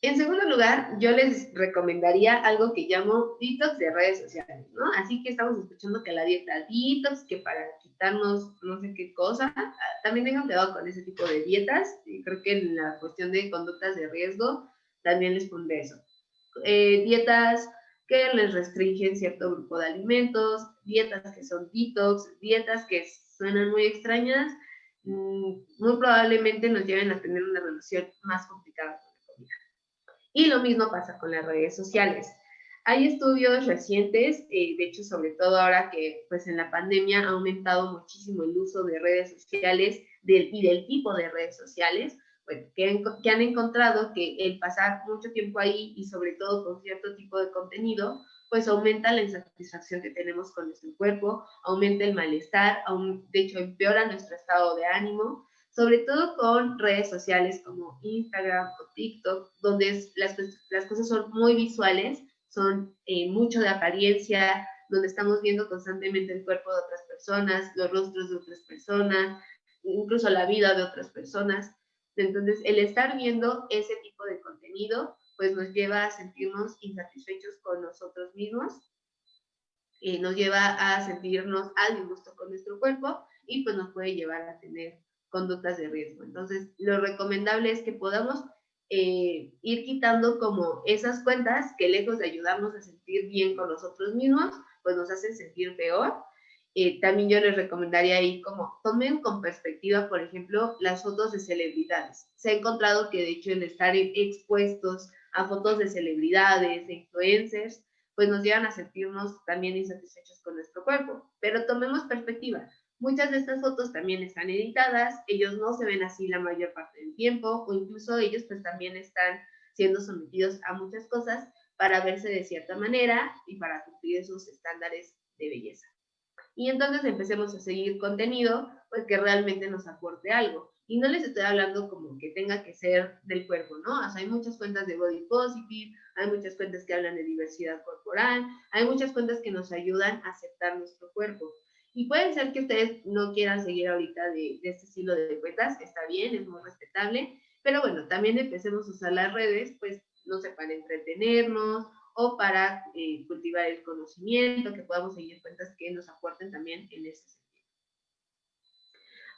En segundo lugar, yo les recomendaría algo que llamo detox de redes sociales, ¿no? Así que estamos escuchando que la dieta detox, que para quitarnos no sé qué cosa, también tengan cuidado con ese tipo de dietas. Y creo que en la cuestión de conductas de riesgo también les pondré eso. Eh, dietas que les restringen cierto grupo de alimentos, dietas que son detox, dietas que suenan muy extrañas, mm, muy probablemente nos lleven a tener una relación más complicada y lo mismo pasa con las redes sociales. Hay estudios recientes, eh, de hecho, sobre todo ahora que pues en la pandemia ha aumentado muchísimo el uso de redes sociales y del tipo de redes sociales, que, que, han encontrado que el pasar mucho tiempo ahí y sobre todo con cierto tipo de contenido, pues aumenta la insatisfacción que tenemos con nuestro cuerpo, aumenta el malestar, de hecho empeora nuestro estado de ánimo sobre todo con redes sociales como Instagram o TikTok, donde las, las cosas son muy visuales, son eh, mucho de apariencia, donde estamos viendo constantemente el cuerpo de otras personas, los rostros de otras personas, incluso la vida de otras personas. Entonces, el estar viendo ese tipo de contenido, pues nos lleva a sentirnos insatisfechos con nosotros mismos, y nos lleva a sentirnos al disgusto con nuestro cuerpo y pues nos puede llevar a tener conductas de riesgo. Entonces, lo recomendable es que podamos eh, ir quitando como esas cuentas que lejos de ayudarnos a sentir bien con nosotros mismos, pues nos hacen sentir peor. Eh, también yo les recomendaría ahí como tomen con perspectiva, por ejemplo, las fotos de celebridades. Se ha encontrado que de hecho el estar expuestos a fotos de celebridades, de influencers, pues nos llevan a sentirnos también insatisfechos con nuestro cuerpo. Pero tomemos perspectiva. Muchas de estas fotos también están editadas, ellos no se ven así la mayor parte del tiempo o incluso ellos pues también están siendo sometidos a muchas cosas para verse de cierta manera y para cumplir esos estándares de belleza. Y entonces empecemos a seguir contenido pues que realmente nos aporte algo. Y no les estoy hablando como que tenga que ser del cuerpo, ¿no? Hay muchas cuentas de body positive, hay muchas cuentas que hablan de diversidad corporal, hay muchas cuentas que nos ayudan a aceptar nuestro cuerpo. Y puede ser que ustedes no quieran seguir ahorita de, este estilo de cuentas, está bien, es muy respetable, pero bueno, también empecemos a usar las redes, pues, no sé, para entretenernos o para eh, cultivar el conocimiento, que podamos seguir cuentas que nos aporten también en ese sentido.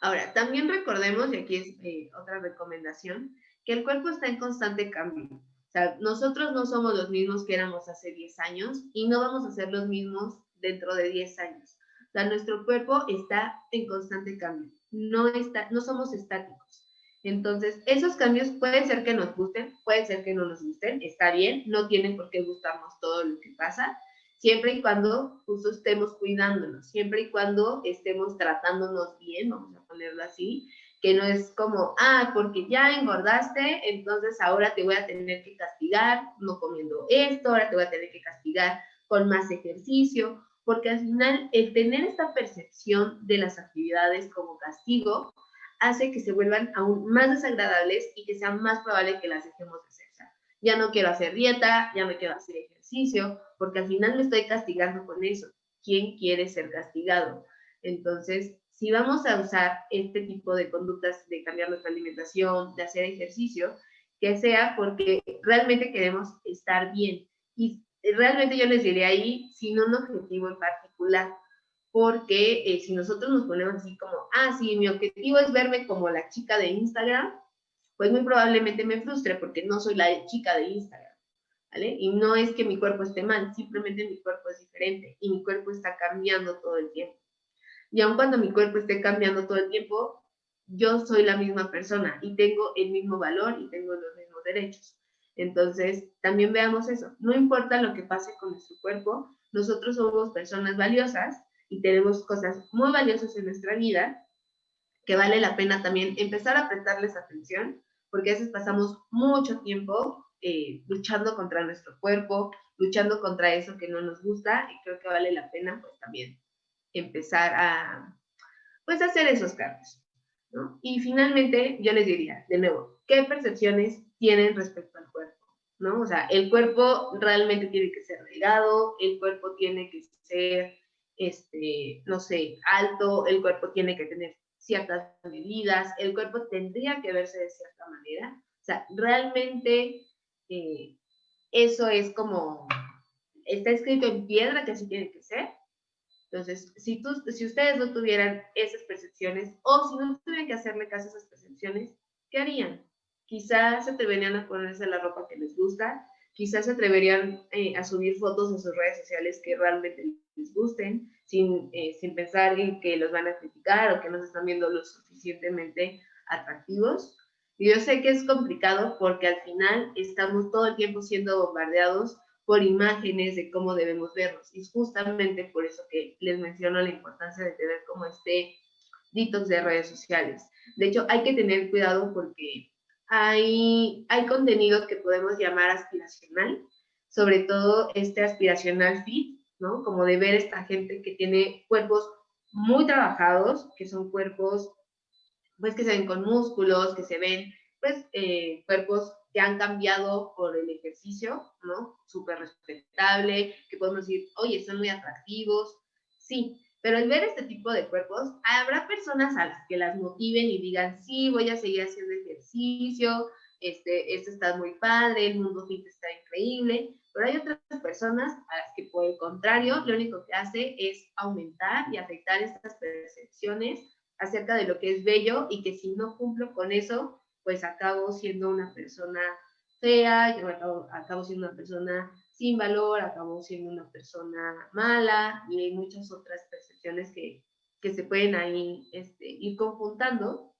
Ahora, también recordemos, y aquí es eh, otra recomendación, que el cuerpo está en constante cambio. O sea, nosotros no somos los mismos que éramos hace 10 años y no vamos a ser los mismos dentro de 10 años nuestro cuerpo está en constante cambio, no, está, no somos estáticos. Entonces, esos cambios pueden ser que nos gusten, pueden ser que no nos gusten, está bien, no tienen por qué gustarnos todo lo que pasa, siempre y cuando justo estemos cuidándonos, siempre y cuando estemos tratándonos bien, vamos a ponerlo así, que no es como, ah, porque ya engordaste, entonces ahora te voy a tener que castigar no comiendo esto, ahora te voy a tener que castigar con más ejercicio, porque al final el tener esta percepción de las actividades como castigo hace que se vuelvan aún más desagradables y que sea más probable que las dejemos de hacer. ya no quiero hacer dieta, ya me quiero hacer ejercicio, porque al final me estoy castigando con eso. ¿Quién quiere ser castigado? Entonces, si vamos a usar este tipo de conductas de cambiar nuestra alimentación, de hacer ejercicio, que sea porque realmente queremos estar bien. Realmente yo les diría ahí sin un objetivo en particular, porque eh, si nosotros nos ponemos así como, ah, sí, mi objetivo es verme como la chica de Instagram, pues muy probablemente me frustre porque no soy la chica de Instagram, ¿vale? Y no es que mi cuerpo esté mal, simplemente mi cuerpo es diferente y mi cuerpo está cambiando todo el tiempo. Y aun cuando mi cuerpo esté cambiando todo el tiempo, yo soy la misma persona y tengo el mismo valor y tengo los mismos derechos. Entonces, también veamos eso. No importa lo que pase con nuestro cuerpo, nosotros somos personas valiosas y tenemos cosas muy valiosas en nuestra vida que vale la pena también empezar a prestarles atención, porque a veces pasamos mucho tiempo eh, luchando contra nuestro cuerpo, luchando contra eso que no nos gusta y creo que vale la pena pues también empezar a pues hacer esos cambios. ¿no? Y finalmente yo les diría, de nuevo, ¿qué percepciones tienen respecto al cuerpo? ¿no? O sea, el cuerpo realmente tiene que ser delgado, el cuerpo tiene que ser, este, no sé, alto, el cuerpo tiene que tener ciertas medidas, el cuerpo tendría que verse de cierta manera. O sea, realmente eh, eso es como, está escrito en piedra que así tiene que ser. Entonces, si, tú, si ustedes no tuvieran esas percepciones o si no tuvieran que hacerle caso a esas percepciones, ¿qué harían? Quizás se atreverían a ponerse la ropa que les gusta, quizás se atreverían eh, a subir fotos en sus redes sociales que realmente les gusten, sin, eh, sin pensar en que los van a criticar o que no se están viendo lo suficientemente atractivos. Y yo sé que es complicado porque al final estamos todo el tiempo siendo bombardeados por imágenes de cómo debemos vernos. Y es justamente por eso que les menciono la importancia de tener como este detox de redes sociales. De hecho, hay que tener cuidado porque hay, hay contenido que podemos llamar aspiracional, sobre todo este aspiracional fit, ¿no? Como de ver esta gente que tiene cuerpos muy trabajados, que son cuerpos pues que se ven con músculos, que se ven, pues, eh, cuerpos que han cambiado por el ejercicio, ¿no? Súper respetable, que podemos decir, oye, son muy atractivos, sí, pero al ver este tipo de cuerpos, habrá personas a las que las motiven y digan, sí, voy a seguir haciendo ejercicio, este, esto está muy padre, el mundo fit está increíble, pero hay otras personas a las que por el contrario, lo único que hace es aumentar y afectar estas percepciones acerca de lo que es bello y que si no cumplo con eso, pues acabo siendo una persona fea, yo acabo, siendo una persona sin valor, acabo siendo una persona mala y hay muchas otras percepciones que, que se pueden ahí este, ir conjuntando.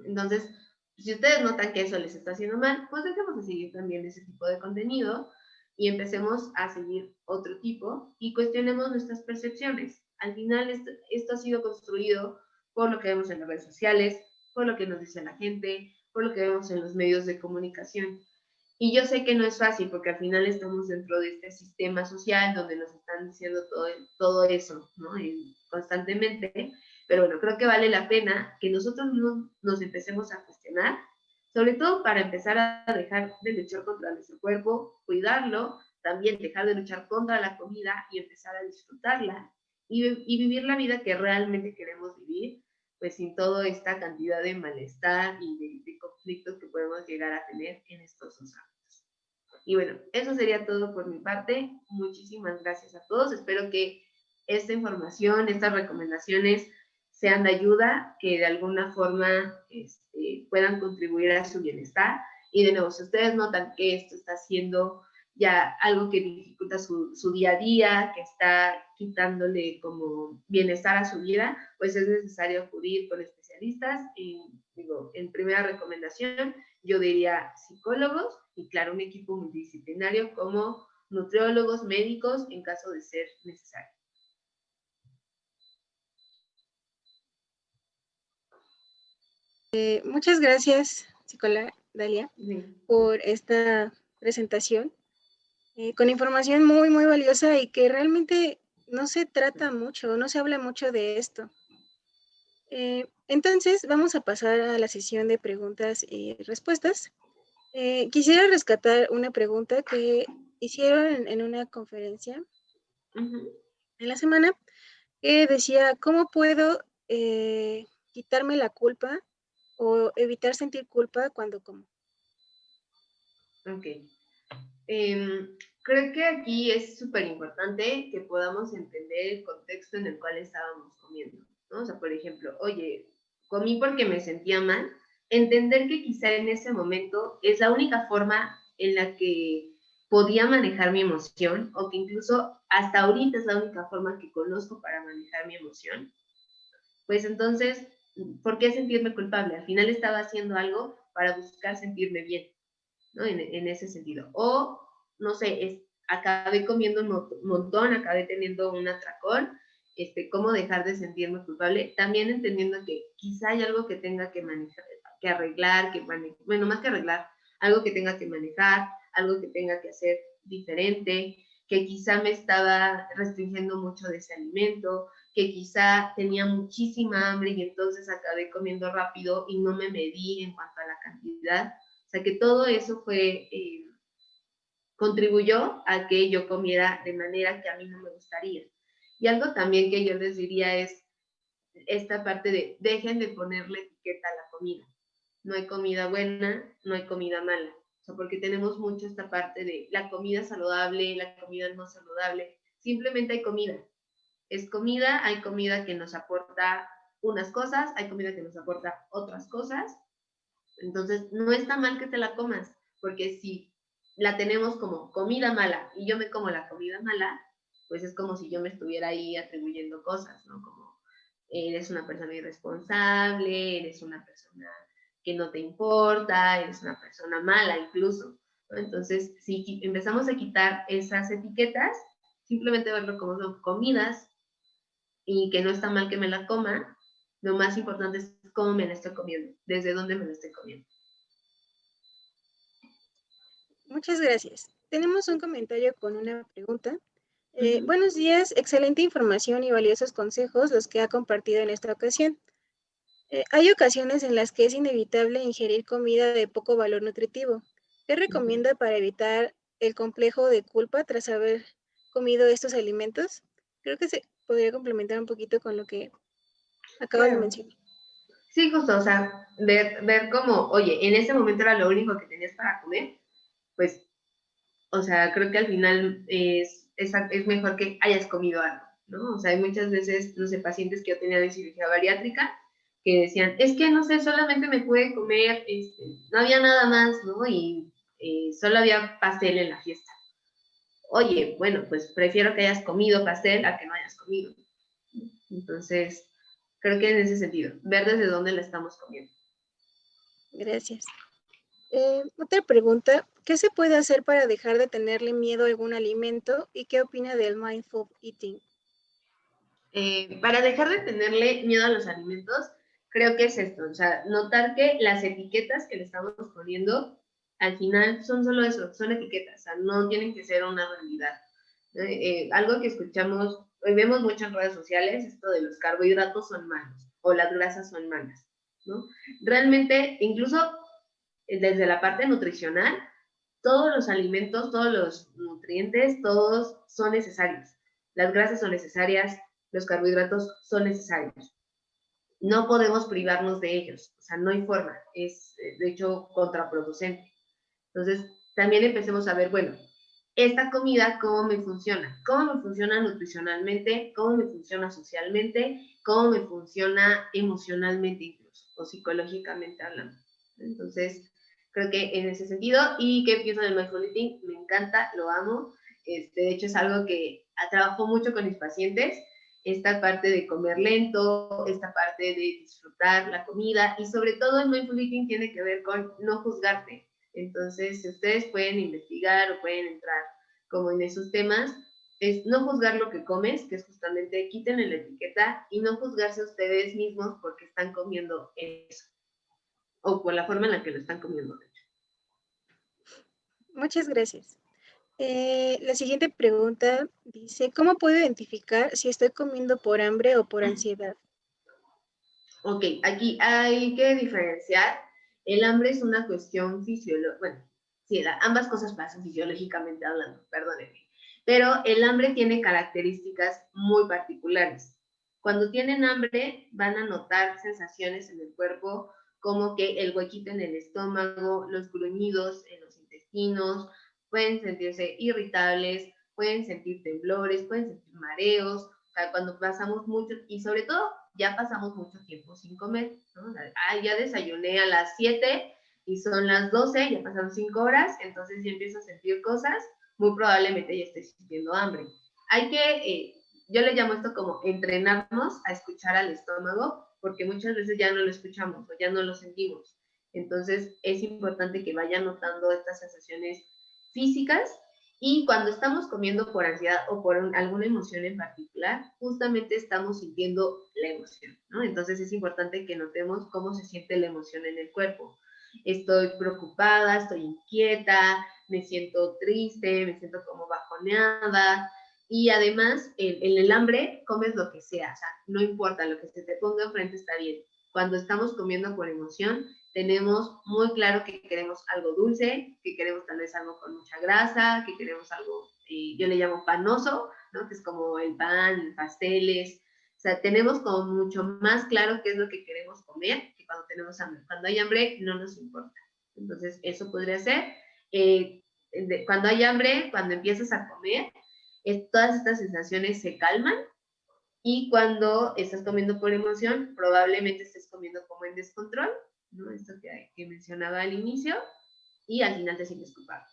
Entonces, si ustedes notan que eso les está haciendo mal, pues dejemos de seguir también ese tipo de contenido y empecemos a seguir otro tipo y cuestionemos nuestras percepciones. Al final, esto, esto ha sido construido por lo que vemos en las redes sociales, por lo que nos dice la gente, por lo que vemos en los medios de comunicación. Y yo sé que no es fácil porque al final estamos dentro de este sistema social donde nos están diciendo todo, todo eso, ¿no? constantemente. Pero bueno, creo que vale la pena que nosotros nos empecemos a cuestionar, sobre todo para empezar a dejar de luchar contra nuestro cuerpo, cuidarlo, también dejar de luchar contra la comida y empezar a disfrutarla y, y vivir la vida que realmente queremos vivir pues sin toda esta cantidad de malestar y de, conflictos que podemos llegar a tener en estos dos ámbitos. Y bueno, eso sería todo por mi parte. Muchísimas gracias a todos. Espero que esta información, estas recomendaciones sean de ayuda, que de alguna forma este, puedan contribuir a su bienestar. Y de nuevo, si ustedes notan que esto está siendo ya algo que dificulta su, su, día a día, que está quitándole como bienestar a su vida, pues es necesario acudir con especialistas. Y digo, en primera recomendación, yo diría psicólogos y claro, un equipo multidisciplinario como nutriólogos, médicos, en caso de ser necesario. Eh, muchas gracias, psicóloga Dalia, por esta presentación. Eh, con información muy, muy valiosa y que realmente no se trata mucho, no se habla mucho de esto. Eh, entonces, vamos a pasar a la sesión de preguntas y respuestas. Eh, quisiera rescatar una pregunta que hicieron en, una conferencia en la semana que decía, ¿cómo puedo quitarme la culpa o evitar sentir culpa cuando como? Ok. Em, creo que aquí es súper importante que podamos entender el contexto en el cual estábamos comiendo, ¿no? O sea, por ejemplo, oye, comí porque me sentía mal, entender que quizá en ese momento es la única forma en la que podía manejar mi emoción o que incluso hasta ahorita es la única forma que conozco para manejar mi emoción, pues entonces ¿por qué sentirme culpable? Al final estaba haciendo algo para buscar sentirme bien, ¿no? En, en ese sentido. O, no sé, es, acabé comiendo un montón, acabé teniendo un atracón, este, cómo dejar de sentirme culpable, también entendiendo que quizá hay algo que tenga que manejar, que arreglar, que bueno, más que arreglar, algo que tenga que manejar, algo que tenga que hacer diferente, que quizá me estaba restringiendo mucho de ese alimento, que quizá tenía muchísima hambre y entonces acabé comiendo rápido y no me medí en cuanto a la cantidad. Sea que todo eso fue, eh, contribuyó a que yo comiera de manera que a mí no me gustaría. Y algo también que yo les diría es esta parte de dejen de ponerle etiqueta a la comida. No hay comida buena, no hay comida mala. Porque tenemos mucho esta parte de la comida saludable, la comida no saludable. Simplemente hay comida. Es comida, hay comida que nos aporta unas cosas, hay comida que nos aporta otras cosas. Entonces, no está mal que te la comas, porque si la tenemos como comida mala y yo me como la comida mala, pues es como si yo me estuviera ahí atribuyendo cosas, ¿no? Como eres una persona irresponsable, eres una persona que no te importa, eres una persona mala incluso. Entonces, si empezamos a quitar esas etiquetas, simplemente verlo como son comidas y que no está mal que me la coma, lo más importante es cómo me la estoy comiendo, desde dónde me la estoy comiendo. Muchas gracias. Tenemos un comentario con una pregunta. Eh, buenos días, excelente información y valiosos consejos los que ha compartido en esta ocasión. Eh, hay ocasiones en las que es inevitable ingerir comida de poco valor nutritivo. ¿Qué recomienda para evitar el complejo de culpa tras haber comido estos alimentos? Creo que se podría complementar un poquito con lo que acaba de mencionar. Sí, justo, o sea, ver, ver cómo, oye, en ese momento era lo único que tenías para comer, pues, o sea, creo que al final es es, mejor que hayas comido algo, ¿no? O sea, hay muchas veces, no sé, pacientes que yo tenía de cirugía bariátrica que decían, es que, no sé, solamente me pude comer, este, no había nada más, ¿no? Y eh, solo había pastel en la fiesta. Oye, bueno, pues prefiero que hayas comido pastel a que no hayas comido. Entonces, creo que en ese sentido, ver desde dónde la estamos comiendo. Gracias. Eh, otra pregunta, ¿qué se puede hacer para dejar de tenerle miedo a algún alimento y qué opina del mindful eating? Eh, para dejar de tenerle miedo a los alimentos, creo que es esto, o sea, notar que las etiquetas que le estamos poniendo al final son solo eso, son etiquetas, o sea, no tienen que ser una realidad. Eh, algo que escuchamos, hoy vemos mucho en redes sociales, esto de los carbohidratos son malos o las grasas son malas, ¿no? Realmente, incluso desde la parte nutricional, todos los alimentos, todos los nutrientes, todos son necesarios. Las grasas son necesarias, los carbohidratos son necesarios. No podemos privarnos de ellos, o sea, no hay forma, es de hecho contraproducente. Entonces, también empecemos a ver, bueno, esta comida, ¿cómo me funciona? ¿Cómo me funciona nutricionalmente? ¿Cómo me funciona socialmente? ¿Cómo me funciona emocionalmente incluso o psicológicamente hablando? Entonces, creo que en ese sentido. ¿Y qué pienso del mindful eating? Me encanta, lo amo. Este, de hecho, es algo que trabajo mucho con mis pacientes. Esta parte de comer lento, esta parte de disfrutar la comida y sobre todo el mindful eating tiene que ver con no juzgarte. Entonces, si ustedes pueden investigar o pueden entrar como en esos temas, es no juzgar lo que comes, que es justamente quiten la etiqueta y no juzgarse a ustedes mismos porque están comiendo eso o por la forma en la que lo están comiendo. Muchas gracias. Eh, la siguiente pregunta dice, ¿cómo puedo identificar si estoy comiendo por hambre o por ansiedad? Ok, aquí hay que diferenciar. El hambre es una cuestión fisiológica, bueno, sí, ambas cosas pasan fisiológicamente hablando, perdónenme. Pero el hambre tiene características muy particulares. Cuando tienen hambre van a notar sensaciones en el cuerpo como que el huequito en el estómago, los gruñidos en los intestinos, pueden sentirse irritables, pueden sentir temblores, pueden sentir mareos, o sea, cuando pasamos mucho, y sobre todo ya pasamos mucho tiempo sin comer. Ah, ya desayuné a las 7 y son las 12, ya pasaron 5 horas, entonces ya empiezo a sentir cosas, muy probablemente ya esté sintiendo hambre. Hay que, eh, yo le llamo esto como entrenarnos a escuchar al estómago porque muchas veces ya no lo escuchamos o ya no lo sentimos. Entonces es importante que vayan notando estas sensaciones físicas y cuando estamos comiendo por ansiedad o por alguna emoción en particular, justamente estamos sintiendo la emoción, ¿no? Entonces es importante que notemos cómo se siente la emoción en el cuerpo. Estoy preocupada, estoy inquieta, me siento triste, me siento como bajoneada. Y además, en, el hambre comes lo que sea, o sea, no importa, lo que se te ponga enfrente está bien. Cuando estamos comiendo por emoción, tenemos muy claro que queremos algo dulce, que queremos tal vez algo con mucha grasa, que queremos algo, eh, yo le llamo panoso, ¿no? que es como el pan, pasteles. O sea, tenemos como mucho más claro qué es lo que queremos comer que cuando tenemos hambre. Cuando hay hambre no nos importa. Entonces, eso podría ser. Eh, cuando hay hambre, cuando empiezas a comer, todas estas sensaciones se calman y cuando estás comiendo por emoción, probablemente estés comiendo como en descontrol ¿no? Esto que, mencionaba al inicio, y al final te sientes culpable.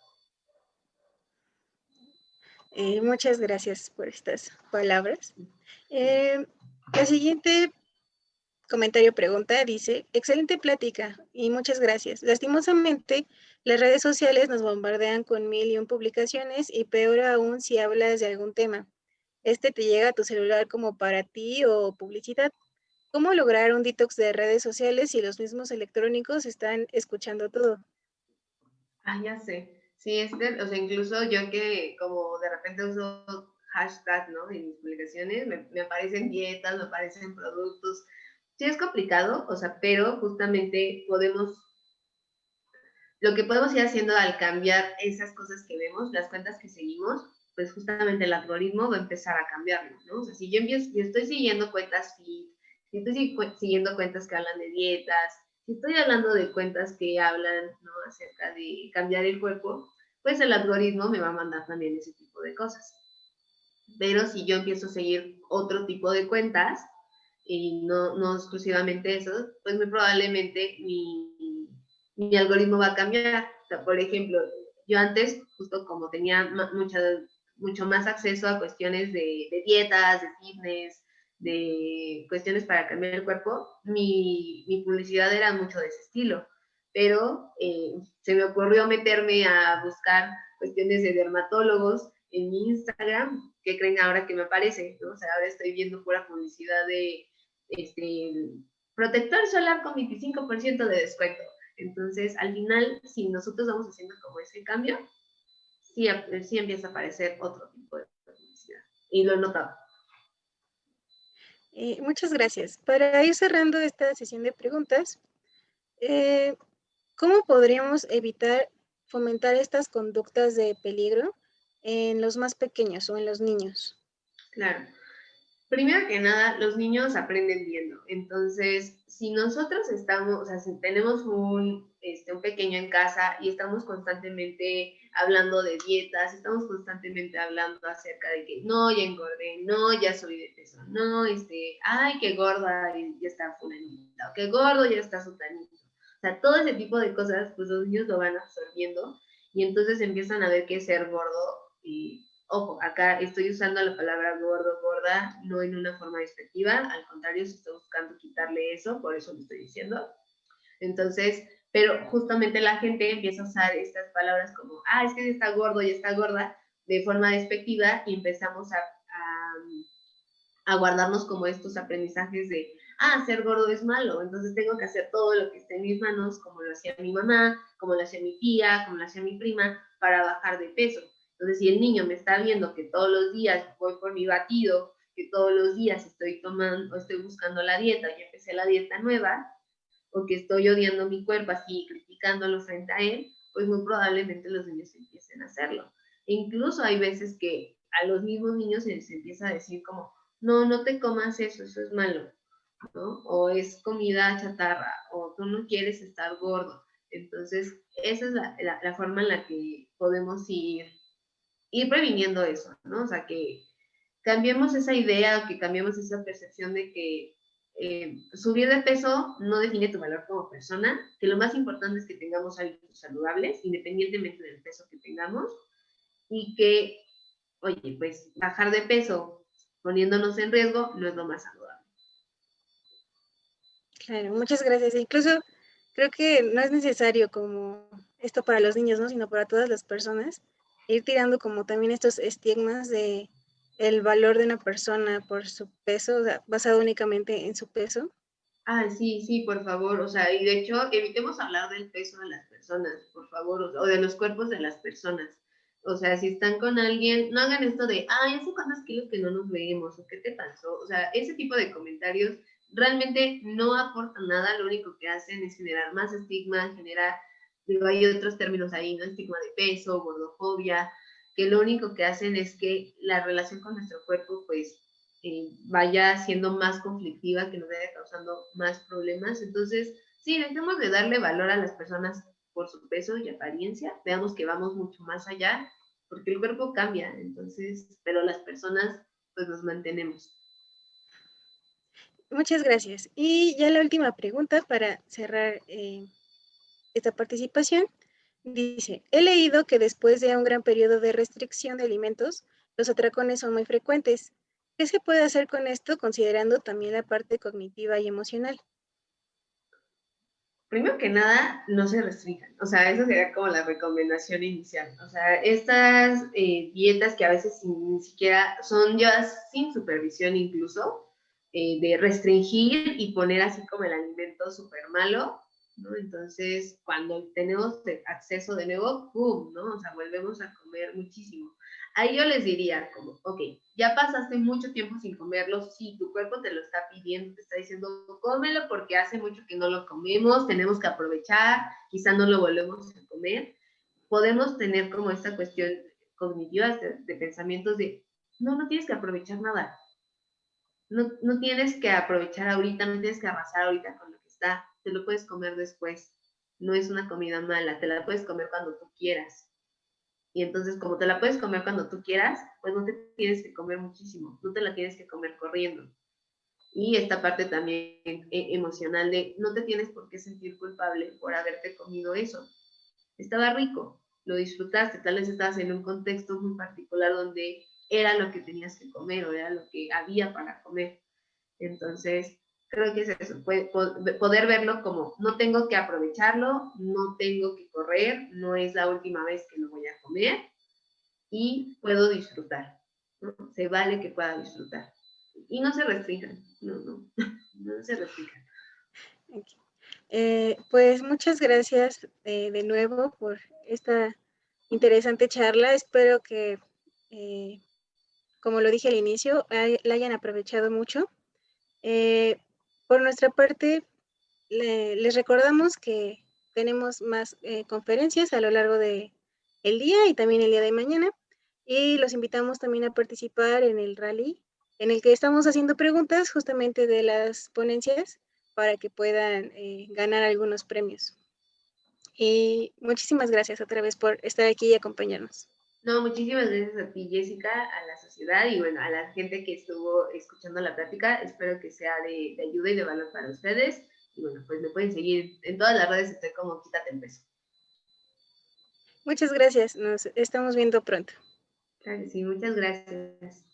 Eh, muchas gracias por estas palabras. Eh, la siguiente comentario pregunta dice, excelente plática y muchas gracias. Lastimosamente, las redes sociales nos bombardean con mil y un publicaciones y peor aún si hablas de algún tema. Este te llega a tu celular como para ti o publicidad. ¿Cómo lograr un detox de redes sociales si los mismos electrónicos están escuchando todo? Ah, ya sé. Sí, es o sea, incluso yo que como de repente uso hashtag, ¿no? En mis publicaciones, me, aparecen dietas, me aparecen productos. Sí es complicado, o sea, pero justamente podemos, lo que podemos ir haciendo al cambiar esas cosas que vemos, las cuentas que seguimos, pues justamente el algoritmo va a empezar a cambiarlo, ¿no? O sea, si yo, empiezo, yo estoy siguiendo cuentas fit, si estoy siguiendo cuentas que hablan de dietas, si estoy hablando de cuentas que hablan ¿no? acerca de cambiar el cuerpo, pues el algoritmo me va a mandar también ese tipo de cosas. Pero si yo empiezo a seguir otro tipo de cuentas, y no, no exclusivamente eso, pues muy probablemente mi, mi algoritmo va a cambiar. por ejemplo, yo antes, justo como tenía mucha, mucho más acceso a cuestiones de, de dietas, de fitness, de cuestiones para cambiar el cuerpo, mi, mi publicidad era mucho de ese estilo, pero eh, se me ocurrió meterme a buscar cuestiones de dermatólogos en mi Instagram, que creen ahora que me aparece? ¿no? O sea, ahora estoy viendo pura publicidad de este, protector solar con 25% de descuento. Entonces, al final, si nosotros vamos haciendo como ese cambio, sí, sí empieza a aparecer otro tipo de publicidad. Y lo he notado. Eh, muchas gracias. Para ir cerrando esta sesión de preguntas, eh, ¿cómo podríamos evitar fomentar estas conductas de peligro en los más pequeños o en los niños? Claro. Primero que nada, los niños aprenden viendo. Entonces, si nosotros estamos, o sea, si tenemos un, este, un pequeño en casa y estamos constantemente hablando de dietas, estamos constantemente hablando acerca de que no, ya engordé, no, ya soy de peso, no, este, ay, qué gorda, ya está fulanita, o qué gordo, ya está sutanito. O sea, todo ese tipo de cosas, pues los niños lo van absorbiendo y entonces empiezan a ver que ser gordo y Ojo, acá estoy usando la palabra gordo, gorda, no en una forma despectiva, al contrario, se está buscando quitarle eso, por eso lo estoy diciendo. Entonces, pero justamente la gente empieza a usar estas palabras como, ah, es que está gordo y está gorda, de forma despectiva, y empezamos a, a, a guardarnos como estos aprendizajes de, ah, ser gordo es malo, entonces tengo que hacer todo lo que esté en mis manos, como lo hacía mi mamá, como lo hacía mi tía, como lo hacía mi prima, para bajar de peso. Entonces, si el niño me está viendo que todos los días voy por mi batido, que todos los días estoy tomando, estoy buscando la dieta y empecé la dieta nueva, o estoy odiando mi cuerpo así, criticándolo frente a él, pues muy probablemente los niños empiecen a hacerlo. E incluso hay veces que a los mismos niños se les empieza a decir como, no, no te comas eso, eso es malo, ¿no? O es comida chatarra, o tú no quieres estar gordo. Entonces, esa es la, la forma en la que podemos ir ir previniendo eso, ¿no? O sea, que cambiemos esa idea, que cambiemos esa percepción de que eh, subir de peso no define tu valor como persona, que lo más importante es que tengamos hábitos saludables, independientemente del peso que tengamos, y que, oye, pues bajar de peso poniéndonos en riesgo no es lo más saludable. Claro, muchas gracias. Incluso creo que no es necesario como esto para los niños, ¿no? Sino para todas las personas, ir tirando como también estos estigmas de el valor de una persona por su peso, o sea, basado únicamente en su peso. Ah, sí, sí, por favor. O sea, y de hecho, evitemos hablar del peso de las personas, por favor, o de los cuerpos de las personas. O sea, si están con alguien, no hagan esto de, ay, hace cuántos kilos que no nos vemos, o qué te pasó. O sea, ese tipo de comentarios realmente no aportan nada, lo único que hacen es generar más estigma, generar, digo, hay otros términos ahí, ¿no? Estigma de peso, gordofobia, que lo único que hacen es que la relación con nuestro cuerpo, pues, eh, vaya siendo más conflictiva, que nos vaya causando más problemas. Entonces, sí, dejemos de darle valor a las personas por su peso y apariencia, veamos que vamos mucho más allá, porque el cuerpo cambia, entonces, pero las personas pues nos mantenemos. Muchas gracias. Y ya la última pregunta para cerrar eh, esta participación. Dice, he leído que después de un gran periodo de restricción de alimentos, los atracones son muy frecuentes. ¿Qué se puede hacer con esto considerando también la parte cognitiva y emocional? primero que nada, no se restringan. O sea, eso sería como la recomendación inicial. O sea, estas eh, dietas que a veces ni siquiera son ya sin supervisión incluso, eh, de restringir y poner así como el alimento súper malo, Entonces, cuando tenemos acceso de nuevo, ¡pum! ¿no? O sea, volvemos a comer muchísimo. Ahí yo les diría como, ok, ya pasaste mucho tiempo sin comerlo, sí, tu cuerpo te lo está pidiendo, te está diciendo, cómelo porque hace mucho que no lo comemos, tenemos que aprovechar, quizá no lo volvemos a comer. Podemos tener como esta cuestión cognitiva de, pensamientos de, no, no tienes que aprovechar nada. No, no tienes que aprovechar ahorita, no tienes que arrasar ahorita con lo que está, te lo puedes comer después. No es una comida mala, te la puedes comer cuando tú quieras y entonces, como te la puedes comer cuando tú quieras, pues no te tienes que comer muchísimo, no te la tienes que comer corriendo. Y esta parte también eh, emocional de no te tienes por qué sentir culpable por haberte comido eso. Estaba rico, lo disfrutaste, tal vez estabas en un contexto muy particular donde era lo que tenías que comer o era lo que había para comer. Entonces, creo que es eso, poder verlo como no tengo que aprovecharlo, no tengo que correr, no es la última vez que lo voy a comer y puedo disfrutar. Se vale que pueda disfrutar. Y no se restringan, no, no, no se restringan. Eh, pues muchas gracias eh, de nuevo por esta interesante charla. Espero que, eh, como lo dije al inicio, la hayan aprovechado mucho. Por nuestra parte, les recordamos que tenemos más eh, conferencias a lo largo del el día y también el día de mañana. Y los invitamos también a participar en el rally, en el que estamos haciendo preguntas justamente de las ponencias para que puedan eh, ganar algunos premios. Y muchísimas gracias otra vez por estar aquí y acompañarnos. No, muchísimas gracias a ti, Jessica, a la sociedad y bueno, a la gente que estuvo escuchando la plática. Espero que sea de, ayuda y de valor para ustedes. Y bueno, pues me pueden seguir en todas las redes, estoy como Quítate el Peso. Muchas gracias, nos estamos viendo pronto. Claro sí, muchas gracias.